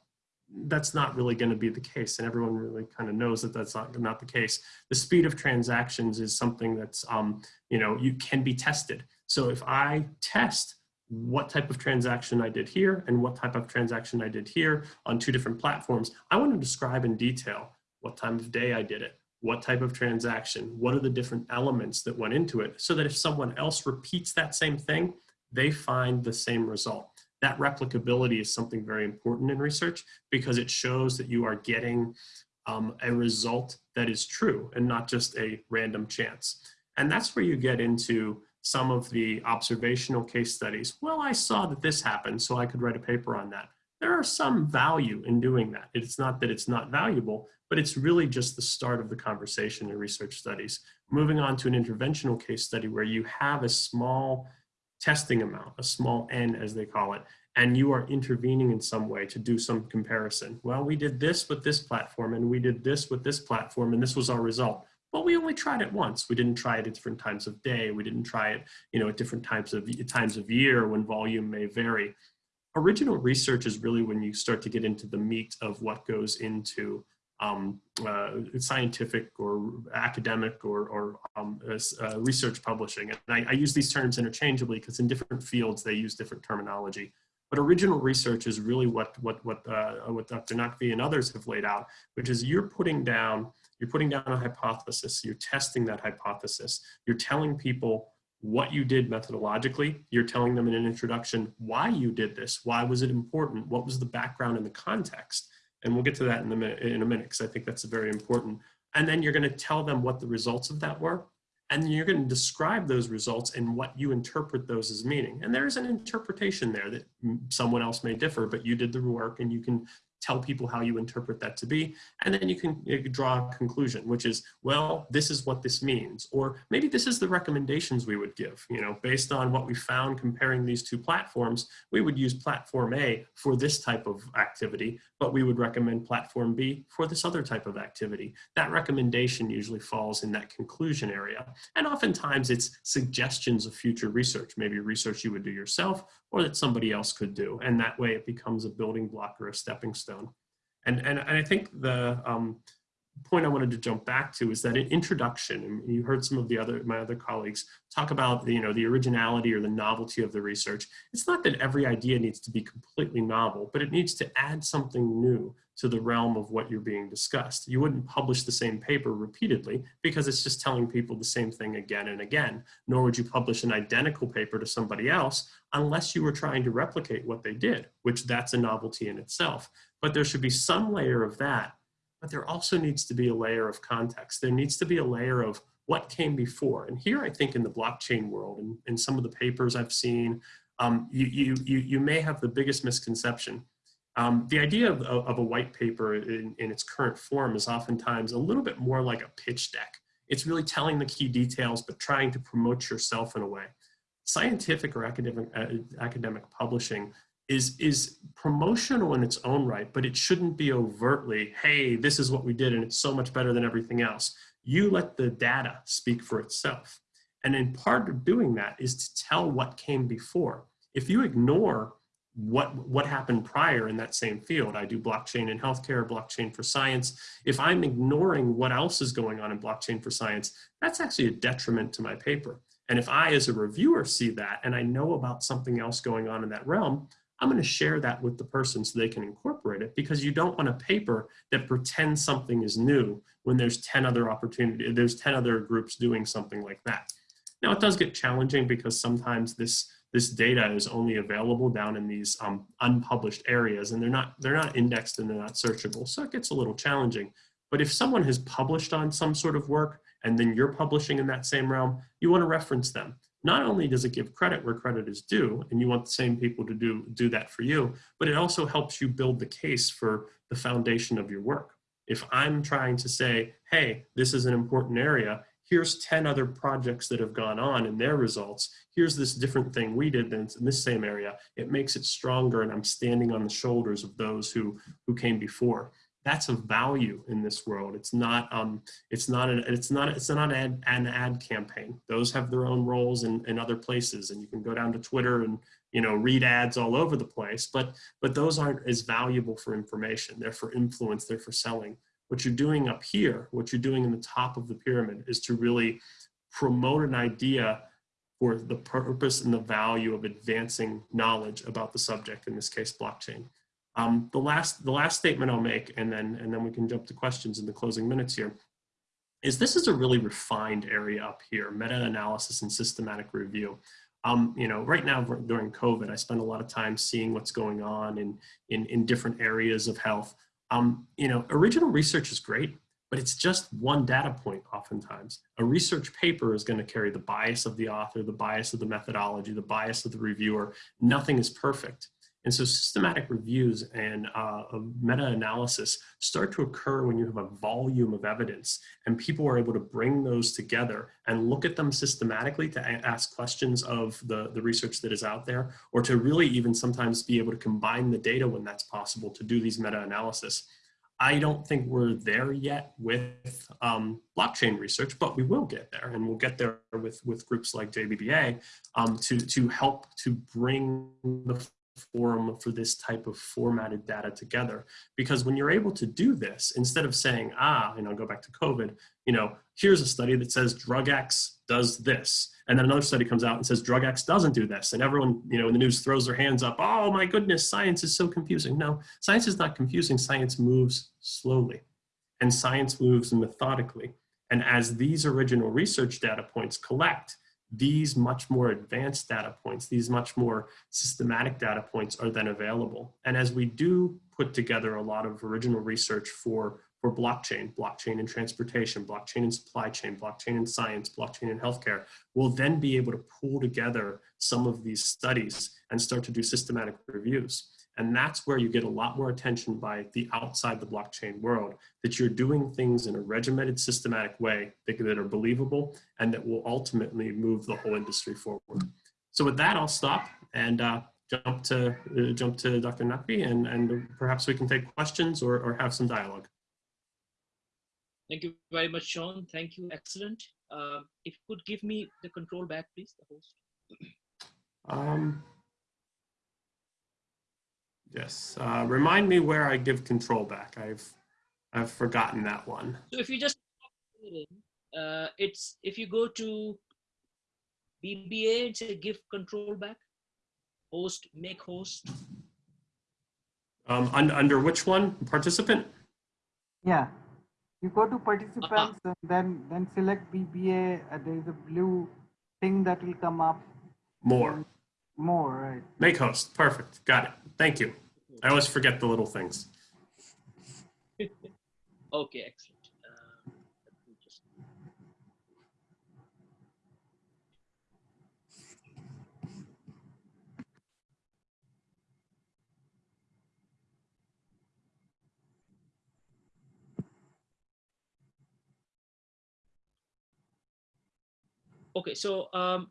That's not really going to be the case, and everyone really kind of knows that that's not, not the case. The speed of transactions is something that's, um, you know, you can be tested. So if I test what type of transaction I did here and what type of transaction I did here on two different platforms, I want to describe in detail what time of day I did it, what type of transaction, what are the different elements that went into it, so that if someone else repeats that same thing, they find the same result. That replicability is something very important in research because it shows that you are getting um, a result that is true and not just a random chance. And that's where you get into some of the observational case studies. Well, I saw that this happened, so I could write a paper on that. There are some value in doing that. It's not that it's not valuable, but it's really just the start of the conversation in research studies. Moving on to an interventional case study where you have a small testing amount, a small n as they call it, and you are intervening in some way to do some comparison. Well, we did this with this platform and we did this with this platform and this was our result. But we only tried it once. We didn't try it at different times of day. We didn't try it, you know, at different times of times of year when volume may vary. Original research is really when you start to get into the meat of what goes into um, uh, scientific or academic or, or um, uh, research publishing. And I, I, use these terms interchangeably because in different fields they use different terminology. But original research is really what what what uh, what Dr. Naqvi and others have laid out, which is you're putting down you're putting down a hypothesis, you're testing that hypothesis, you're telling people what you did methodologically, you're telling them in an introduction why you did this, why was it important, what was the background and the context, and we'll get to that in a minute, in a minute, because I think that's very important. And then you're going to tell them what the results of that were. and you're going to describe those results and what you interpret those as meaning. And there's an interpretation there that someone else may differ, but you did the work and you can tell people how you interpret that to be, and then you can, you can draw a conclusion, which is, well, this is what this means, or maybe this is the recommendations we would give, you know, based on what we found comparing these two platforms, we would use platform A for this type of activity, but we would recommend platform B for this other type of activity. That recommendation usually falls in that conclusion area. And oftentimes it's suggestions of future research, maybe research you would do yourself or that somebody else could do. And that way it becomes a building block or a stepping stone. And, and, and I think the um, point I wanted to jump back to is that in introduction, and you heard some of the other, my other colleagues talk about you know, the originality or the novelty of the research. It's not that every idea needs to be completely novel, but it needs to add something new to the realm of what you're being discussed. You wouldn't publish the same paper repeatedly because it's just telling people the same thing again and again, nor would you publish an identical paper to somebody else unless you were trying to replicate what they did, which that's a novelty in itself. But there should be some layer of that, but there also needs to be a layer of context. There needs to be a layer of what came before. And here I think in the blockchain world and in some of the papers I've seen, um, you, you, you, you may have the biggest misconception um, the idea of, of, a white paper in, in, its current form is oftentimes a little bit more like a pitch deck. It's really telling the key details, but trying to promote yourself in a way. Scientific or academic, uh, academic publishing is, is promotional in its own right, but it shouldn't be overtly, hey, this is what we did and it's so much better than everything else. You let the data speak for itself. And in part of doing that is to tell what came before. If you ignore what what happened prior in that same field. I do blockchain in healthcare, blockchain for science. If I'm ignoring what else is going on in blockchain for science, that's actually a detriment to my paper. And if I, as a reviewer, see that and I know about something else going on in that realm, I'm going to share that with the person so they can incorporate it because you don't want a paper that pretends something is new when there's 10 other opportunities, there's 10 other groups doing something like that. Now it does get challenging because sometimes this this data is only available down in these um, unpublished areas and they're not, they're not indexed and they're not searchable. So it gets a little challenging. But if someone has published on some sort of work and then you're publishing in that same realm, you want to reference them. Not only does it give credit where credit is due, and you want the same people to do, do that for you, but it also helps you build the case for the foundation of your work. If I'm trying to say, hey, this is an important area, here's 10 other projects that have gone on and their results. Here's this different thing we did in this same area. It makes it stronger and I'm standing on the shoulders of those who, who came before. That's a value in this world. It's not, um, it's not, an, it's not, it's not an ad, an ad campaign. Those have their own roles in, in other places and you can go down to Twitter and, you know, read ads all over the place, but, but those aren't as valuable for information. They're for influence, they're for selling. What you're doing up here, what you're doing in the top of the pyramid is to really promote an idea for the purpose and the value of advancing knowledge about the subject, in this case, blockchain. Um, the, last, the last statement I'll make, and then, and then we can jump to questions in the closing minutes here, is this is a really refined area up here, meta-analysis and systematic review. Um, you know, right now during COVID, I spend a lot of time seeing what's going on in, in, in different areas of health. Um, you know, original research is great, but it's just one data point oftentimes. A research paper is going to carry the bias of the author, the bias of the methodology, the bias of the reviewer. Nothing is perfect. And so systematic reviews and uh, meta-analysis start to occur when you have a volume of evidence and people are able to bring those together and look at them systematically to ask questions of the, the research that is out there or to really even sometimes be able to combine the data when that's possible to do these meta-analysis. I don't think we're there yet with um, blockchain research, but we will get there, and we'll get there with with groups like JBBA um, to to help to bring the forum for this type of formatted data together. Because when you're able to do this, instead of saying, ah, you know, go back to COVID, you know, here's a study that says drug X does this. And then another study comes out and says drug X doesn't do this. And everyone, you know, in the news throws their hands up, oh my goodness, science is so confusing. No, science is not confusing. Science moves slowly and science moves methodically. And as these original research data points collect, these much more advanced data points, these much more systematic data points are then available. And as we do put together a lot of original research for, for blockchain, blockchain in transportation, blockchain in supply chain, blockchain in science, blockchain in healthcare, we'll then be able to pull together some of these studies and start to do systematic reviews. And that's where you get a lot more attention by the outside the blockchain world, that you're doing things in a regimented, systematic way that, that are believable and that will ultimately move the whole industry forward. So with that, I'll stop and uh, jump to uh, jump to Dr. Naqvi and, and perhaps we can take questions or, or have some dialogue. Thank you very much, Sean. Thank you. Excellent. Uh, if you could give me the control back, please, the host. Um, yes. Uh, remind me where I give control back. I've I've forgotten that one. So if you just uh, it's if you go to BBA and say give control back, host, make host. Um, un under which one? Participant? Yeah. You go to participants and then then select BBA. Uh, there is a blue thing that will come up. More. More, right. Make host. Perfect. Got it. Thank you. I always forget the little things. Okay, excellent. Uh, just- Okay, so um,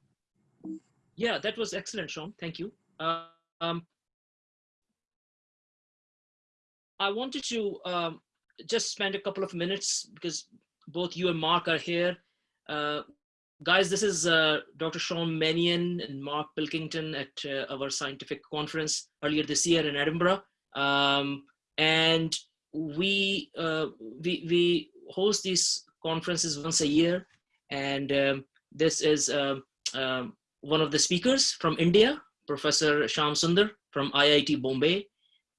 yeah, that was excellent, Sean. Thank you. Uh, um, I wanted to um, just spend a couple of minutes because both you and Mark are here. Uh, guys, this is uh, Dr. Sean Manion and Mark Pilkington at uh, our scientific conference earlier this year in Edinburgh. Um, and we, uh, we, we host these conferences once a year. And um, this is um, um, one of the speakers from India, Professor Sham Sundar from IIT Bombay,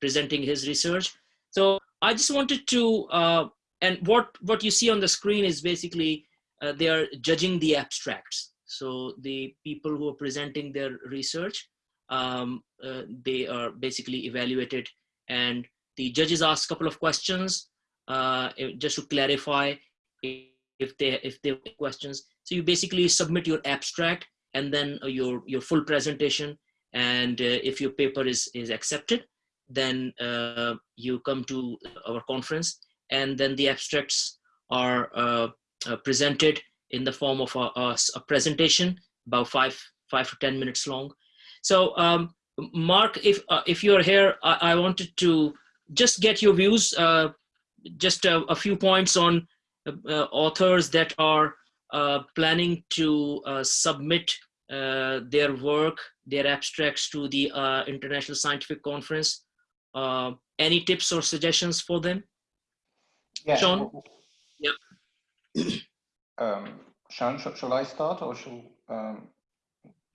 presenting his research. So I just wanted to, uh, and what, what you see on the screen is basically uh, they are judging the abstracts. So the people who are presenting their research, um, uh, they are basically evaluated and the judges ask a couple of questions uh, just to clarify if they if they have questions. So you basically submit your abstract and then uh, your your full presentation. And uh, if your paper is is accepted, then uh, you come to our conference and then the abstracts are uh, uh, presented in the form of a, a, a, presentation about five five to ten minutes long so um, mark if uh, if you're here I, I, wanted to just get your views uh, just a, a, few points on authors that are planning to submit their work their abstracts to the international scientific conference uh, any tips or suggestions for them? Yeah. Sean? Yep. um, Sean, sh shall I start or shall um,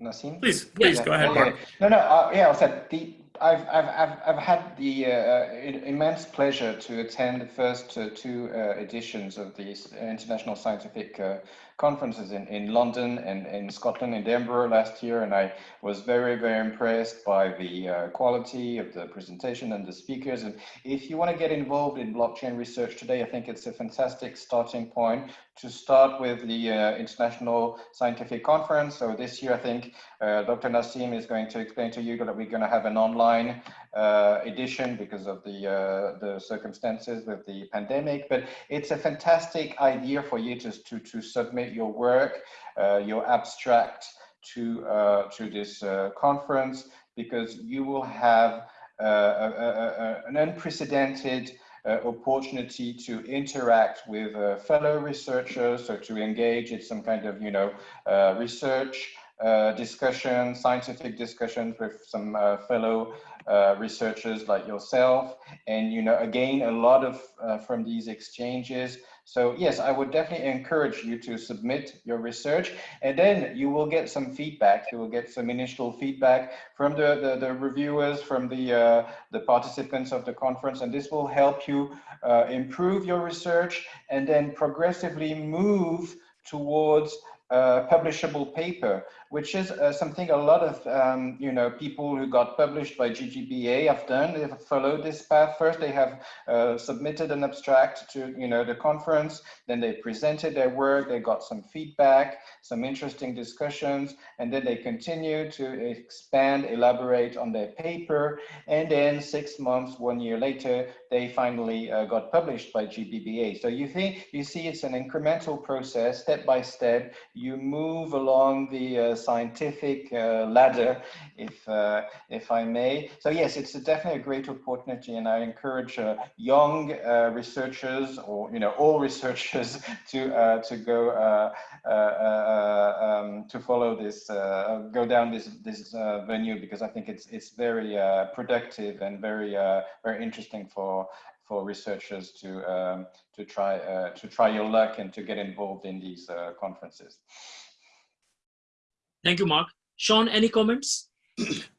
Naseem? Please, please yeah. go ahead, Mark. No, no, uh, yeah, I said the I've, I've, I've, I've had the uh, immense pleasure to attend the first uh, two uh, editions of these international scientific uh, conferences in, in London and in Scotland, in Edinburgh last year, and I was very, very impressed by the uh, quality of the presentation and the speakers. And if you want to get involved in blockchain research today, I think it's a fantastic starting point to start with the uh, International Scientific Conference. So this year, I think uh, Dr. Naseem is going to explain to you that we're going to have an online edition because of the uh, the circumstances with the pandemic. But it's a fantastic idea for you to to, to submit your work, uh, your abstract to uh, to this uh, conference because you will have a, a, a, an unprecedented uh, opportunity to interact with uh, fellow researchers or to engage in some kind of, you know, uh, research discussion, scientific discussions with some fellow uh, researchers like yourself. And you know again a lot of uh, from these exchanges. So yes i would definitely encourage you to submit your research. And then you will get some feedback. You will get some initial feedback from the the, the reviewers from the uh, the participants of the conference. And this will help you uh, improve your research and then progressively move towards a publishable paper which is uh, something a lot of um, you know people who got published by JBBA have done. They have followed this path. First, they have uh, submitted an abstract to you know the conference. Then they presented their work. They got some feedback, some interesting discussions, and then they continue to expand, elaborate on their paper. And then six months, one year later, they finally uh, got published by JBBA. So you think you see it's an incremental process, step by step. You move along the uh, scientific uh, ladder, if uh, if I may. So yes, it's a definitely a great opportunity, and I encourage uh, young researchers or you know all researchers to to go um, to follow this, go down this this venue because I think it's it's very productive and very very interesting for for researchers to um, to try uh, to try your luck and to get involved in these uh, conferences. Thank you, Mark. Sean, any comments?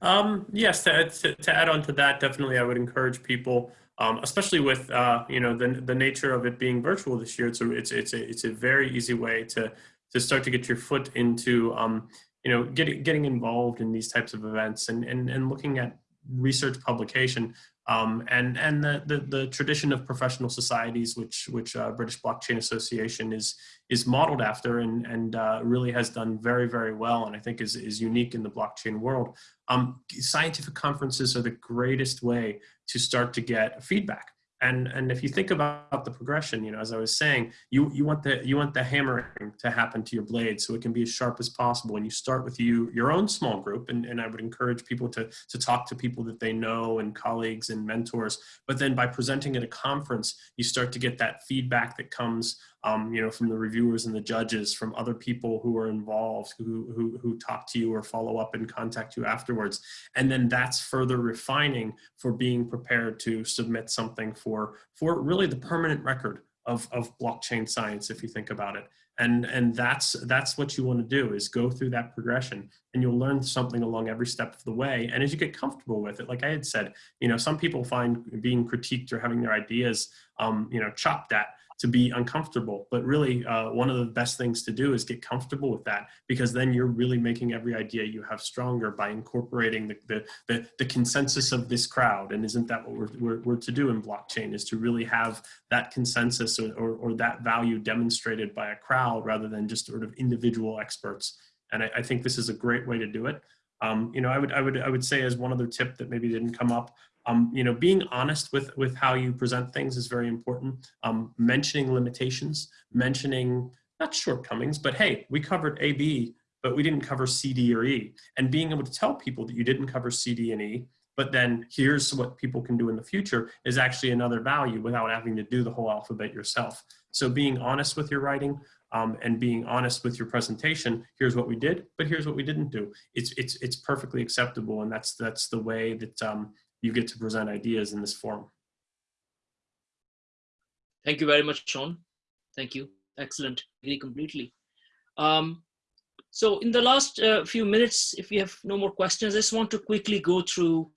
Um, yes, to, to, to, add on to that, definitely I would encourage people, um, especially with uh, you know the, the nature of it being virtual this year. It's a, it's it's a, it's a very easy way to to start to get your foot into um, you know getting getting involved in these types of events and and, and looking at research publication um, and and the, the, the tradition of professional societies, which which uh, British Blockchain Association is is modeled after, and and uh, really has done very very well, and I think is is unique in the blockchain world. Um, scientific conferences are the greatest way to start to get feedback and and if you think about the progression you know as i was saying you you want the you want the hammering to happen to your blade so it can be as sharp as possible. And you start with you your own small group. And, and i would encourage people to to talk to people that they know and colleagues and mentors. But then by presenting at a conference you start to get that feedback that comes um, you know, from the reviewers and the judges, from other people who are involved, who, who, who talk to you or follow up and contact you afterwards. And then that's further refining for being prepared to submit something for, for really the permanent record of, of blockchain science, if you think about it. And, and that's, that's what you want to do is go through that progression and you'll learn something along every step of the way. And as you get comfortable with it, like I had said, you know, some people find being critiqued or having their ideas, um, you know, chopped at to be uncomfortable. But really, uh, one of the best things to do is get comfortable with that because then you're really making every idea you have stronger by incorporating the, the, the, the consensus of this crowd. And isn't that what we're, we're, we're, to do in blockchain is to really have that consensus or, or, or, that value demonstrated by a crowd rather than just sort of individual experts. And I, I think this is a great way to do it. Um, you know, I would, I would, I would say as one other tip that maybe didn't come up, um, you know, being honest with, with how you present things is very important. Um, mentioning limitations, mentioning not shortcomings, but hey, we covered A, B, but we didn't cover C, D, or E. And being able to tell people that you didn't cover C, D, and E, but then here's what people can do in the future is actually another value without having to do the whole alphabet yourself. So being honest with your writing um, and being honest with your presentation, here's what we did, but here's what we didn't do. It's, it's, it's perfectly acceptable. And that's, that's the way that um, you get to present ideas in this forum. Thank you very much, Sean. Thank you. Excellent. Agree completely. Um, so in the last uh, few minutes, if you have no more questions, I just want to quickly go through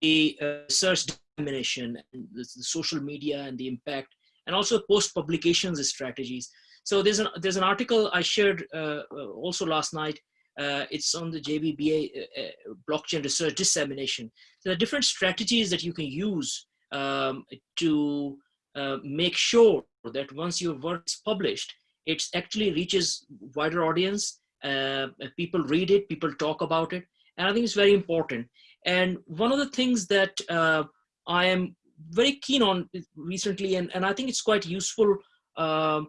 the uh, research dissemination, and the, the social media and the impact, and also post-publications strategies. So there's an, there's an article I shared uh, uh also last night uh, it's on the JBBA uh, uh, blockchain research dissemination. There are different strategies that you can use um, to uh, make sure that once your work is published, it actually reaches wider audience. Uh, people read it, people talk about it, and I think it's very important. And one of the things that uh, I am very keen on recently, and, and I think it's quite useful, um,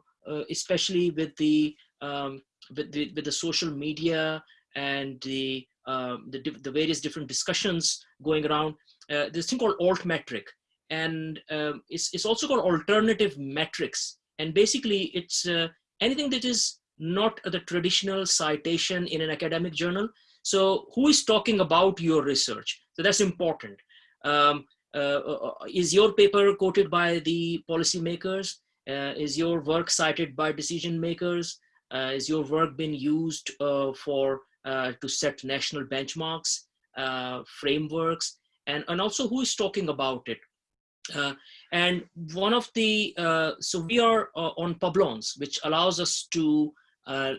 especially with the um, with the, with the social media and the, um, the, the, various different discussions going around, uh, this thing called alt metric. And um, it's, it's also called alternative metrics. And basically it's uh, anything that is not the traditional citation in an academic journal. So who is talking about your research? So that's important. Um, uh, uh, is your paper quoted by the policymakers? Uh, is your work cited by decision makers? Uh, is your work been used uh, for uh, to set national benchmarks, frameworks, and, and also who is talking about it? and one of the, so we are on Publons, which allows us to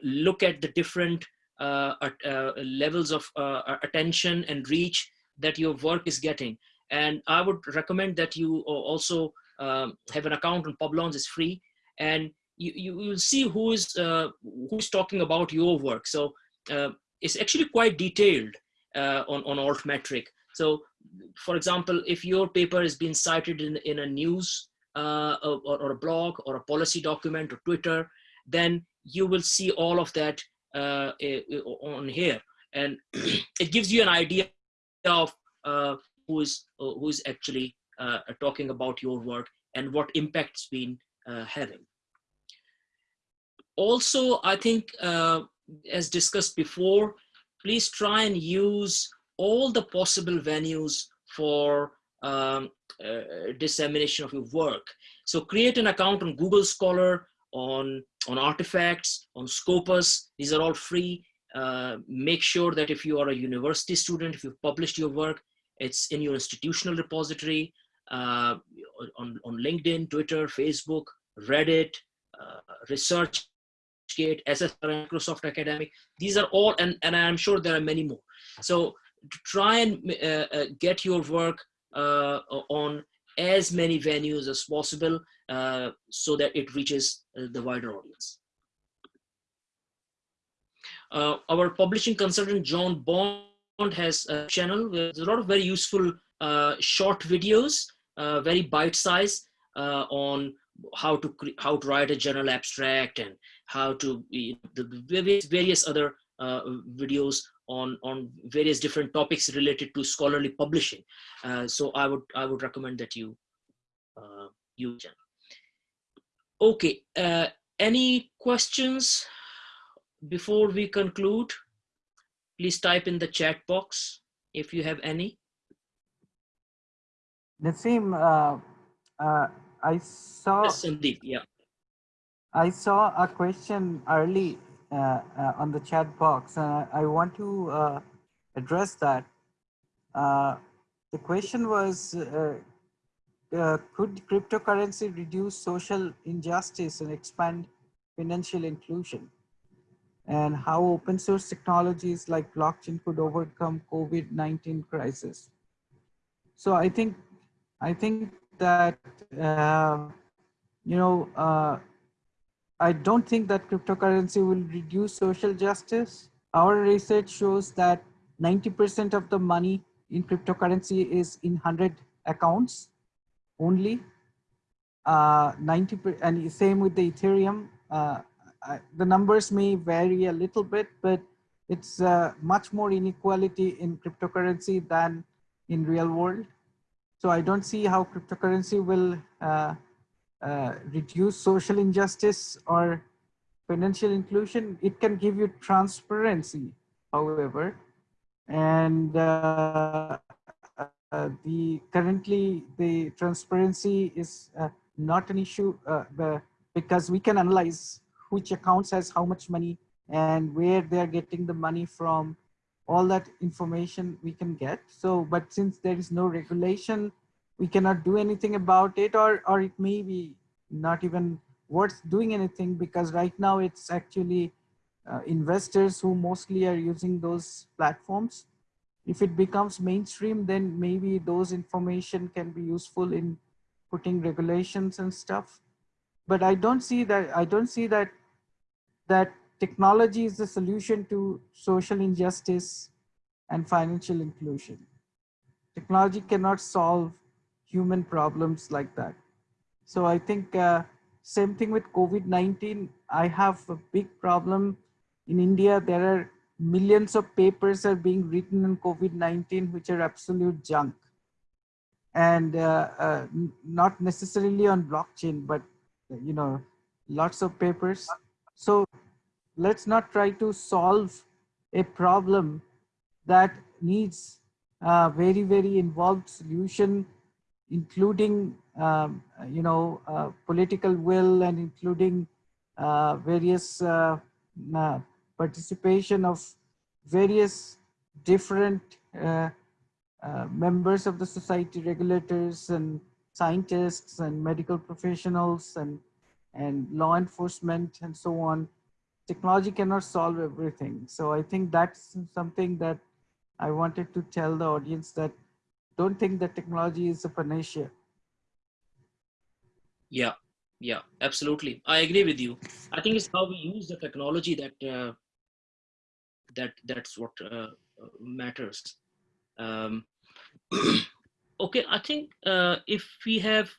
look at the different uh, uh, levels of uh, attention and reach that your work is getting. And I would recommend that you also um, have an account on Publons, it's free. And you, you will see who is, uh, who's talking about your work. So uh, it's actually quite detailed uh, on, on Altmetric. So for example, if your paper is being cited in, in a news or, or, a blog or a policy document or Twitter, then you will see all of that uh, on here. And it gives you an idea of uh, who is uh, who is actually uh, talking about your work and what impact's been uh, having. Also, I think, uh, as discussed before, please try and use all the possible venues for um, dissemination of your work. So create an account on Google Scholar, on, on artifacts, on Scopus. These are all free. Uh, make sure that if you are a university student, if you've published your work, it's in your institutional repository, uh, on, on LinkedIn, Twitter, Facebook, Reddit, uh, ResearchGate, SSR, Microsoft Academic. These are all, and, and I'm sure there are many more. So try and uh, uh, get your work uh, on as many venues as possible uh, so that it reaches uh, the wider audience. Uh, our publishing consultant, John Bond, has a channel with a lot of very useful short videos, very bite-sized on how to how to write a journal abstract and how to the various, various other uh, videos on on various different topics related to scholarly publishing. Uh, so I would I would recommend that you use it. Okay, uh, any questions before we conclude? Please type in the chat box if you have any. Naseem, uh, uh, I saw. Yes, Sandeep, yeah. I saw a question early uh, uh, on the chat box, and I, I want to uh, address that. Uh, the question was, uh, uh, could cryptocurrency reduce social injustice and expand financial inclusion? And how open source technologies like blockchain could overcome COVID-19 crisis? So I think, I think that, uh, you know, uh, I don't think that cryptocurrency will reduce social justice. Our research shows that 90% of the money in cryptocurrency is in 100 accounts only. Uh, 90 and same with the Ethereum. Uh, I, the numbers may vary a little bit, but it's uh, much more inequality in cryptocurrency than in real world. So I don't see how cryptocurrency will uh, uh, reduce social injustice or financial inclusion. It can give you transparency, however, and uh, uh, the currently the transparency is uh, not an issue uh, because we can analyze which accounts has how much money and where they're getting the money from all that information we can get so but since there is no regulation we cannot do anything about it or or it may be not even worth doing anything because right now it's actually uh, investors who mostly are using those platforms if it becomes mainstream, then maybe those information can be useful in putting regulations and stuff. But I don't see that, I don't see that, that technology is the solution to social injustice and financial inclusion. Technology cannot solve human problems like that. So I think uh, same thing with COVID-19. I have a big problem in India. There are millions of papers are being written on COVID-19, which are absolute junk. And uh, uh, not necessarily on blockchain, but you know, lots of papers. So let's not try to solve a problem that needs a very, very involved solution, including, um, you know, uh, political will and including uh, various uh, uh, participation of various different uh, uh, members of the society, regulators and scientists and medical professionals and, and law enforcement and so on. Technology cannot solve everything. So I think that's something that I wanted to tell the audience that don't think that technology is a panacea. Yeah, yeah, absolutely. I agree with you. I think it's how we use the technology that uh, that that's what uh, matters. Um, okay, I think uh, if we have,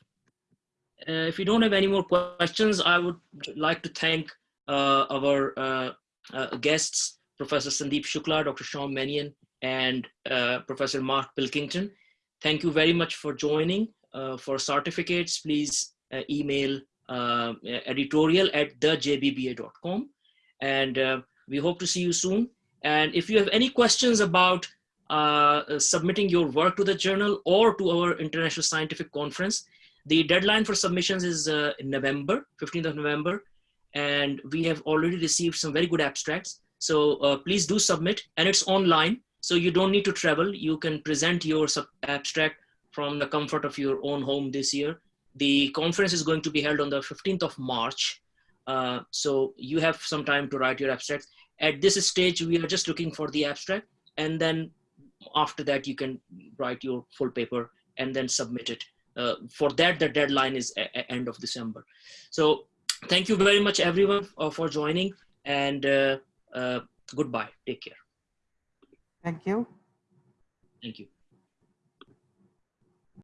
uh, if we don't have any more questions, I would like to thank our uh, uh, guests, Professor Sandeep Shukla, Dr. Sean Manion, and uh, Professor Mark Pilkington. Thank you very much for joining. for certificates, please email editorial at thejbba.com. And we hope to see you soon. And if you have any questions about uh, submitting your work to the journal or to our International Scientific Conference, the deadline for submissions is uh, November, 15th of November and we have already received some very good abstracts. So uh, please do submit and it's online. So you don't need to travel. You can present your abstract from the comfort of your own home this year. The conference is going to be held on the 15th of March. Uh, so you have some time to write your abstract. At this stage, we are just looking for the abstract. And then after that, you can write your full paper and then submit it. Uh, for that, the deadline is end of December. So thank you very much everyone uh, for joining and uh, uh, goodbye. Take care. Thank you. Thank you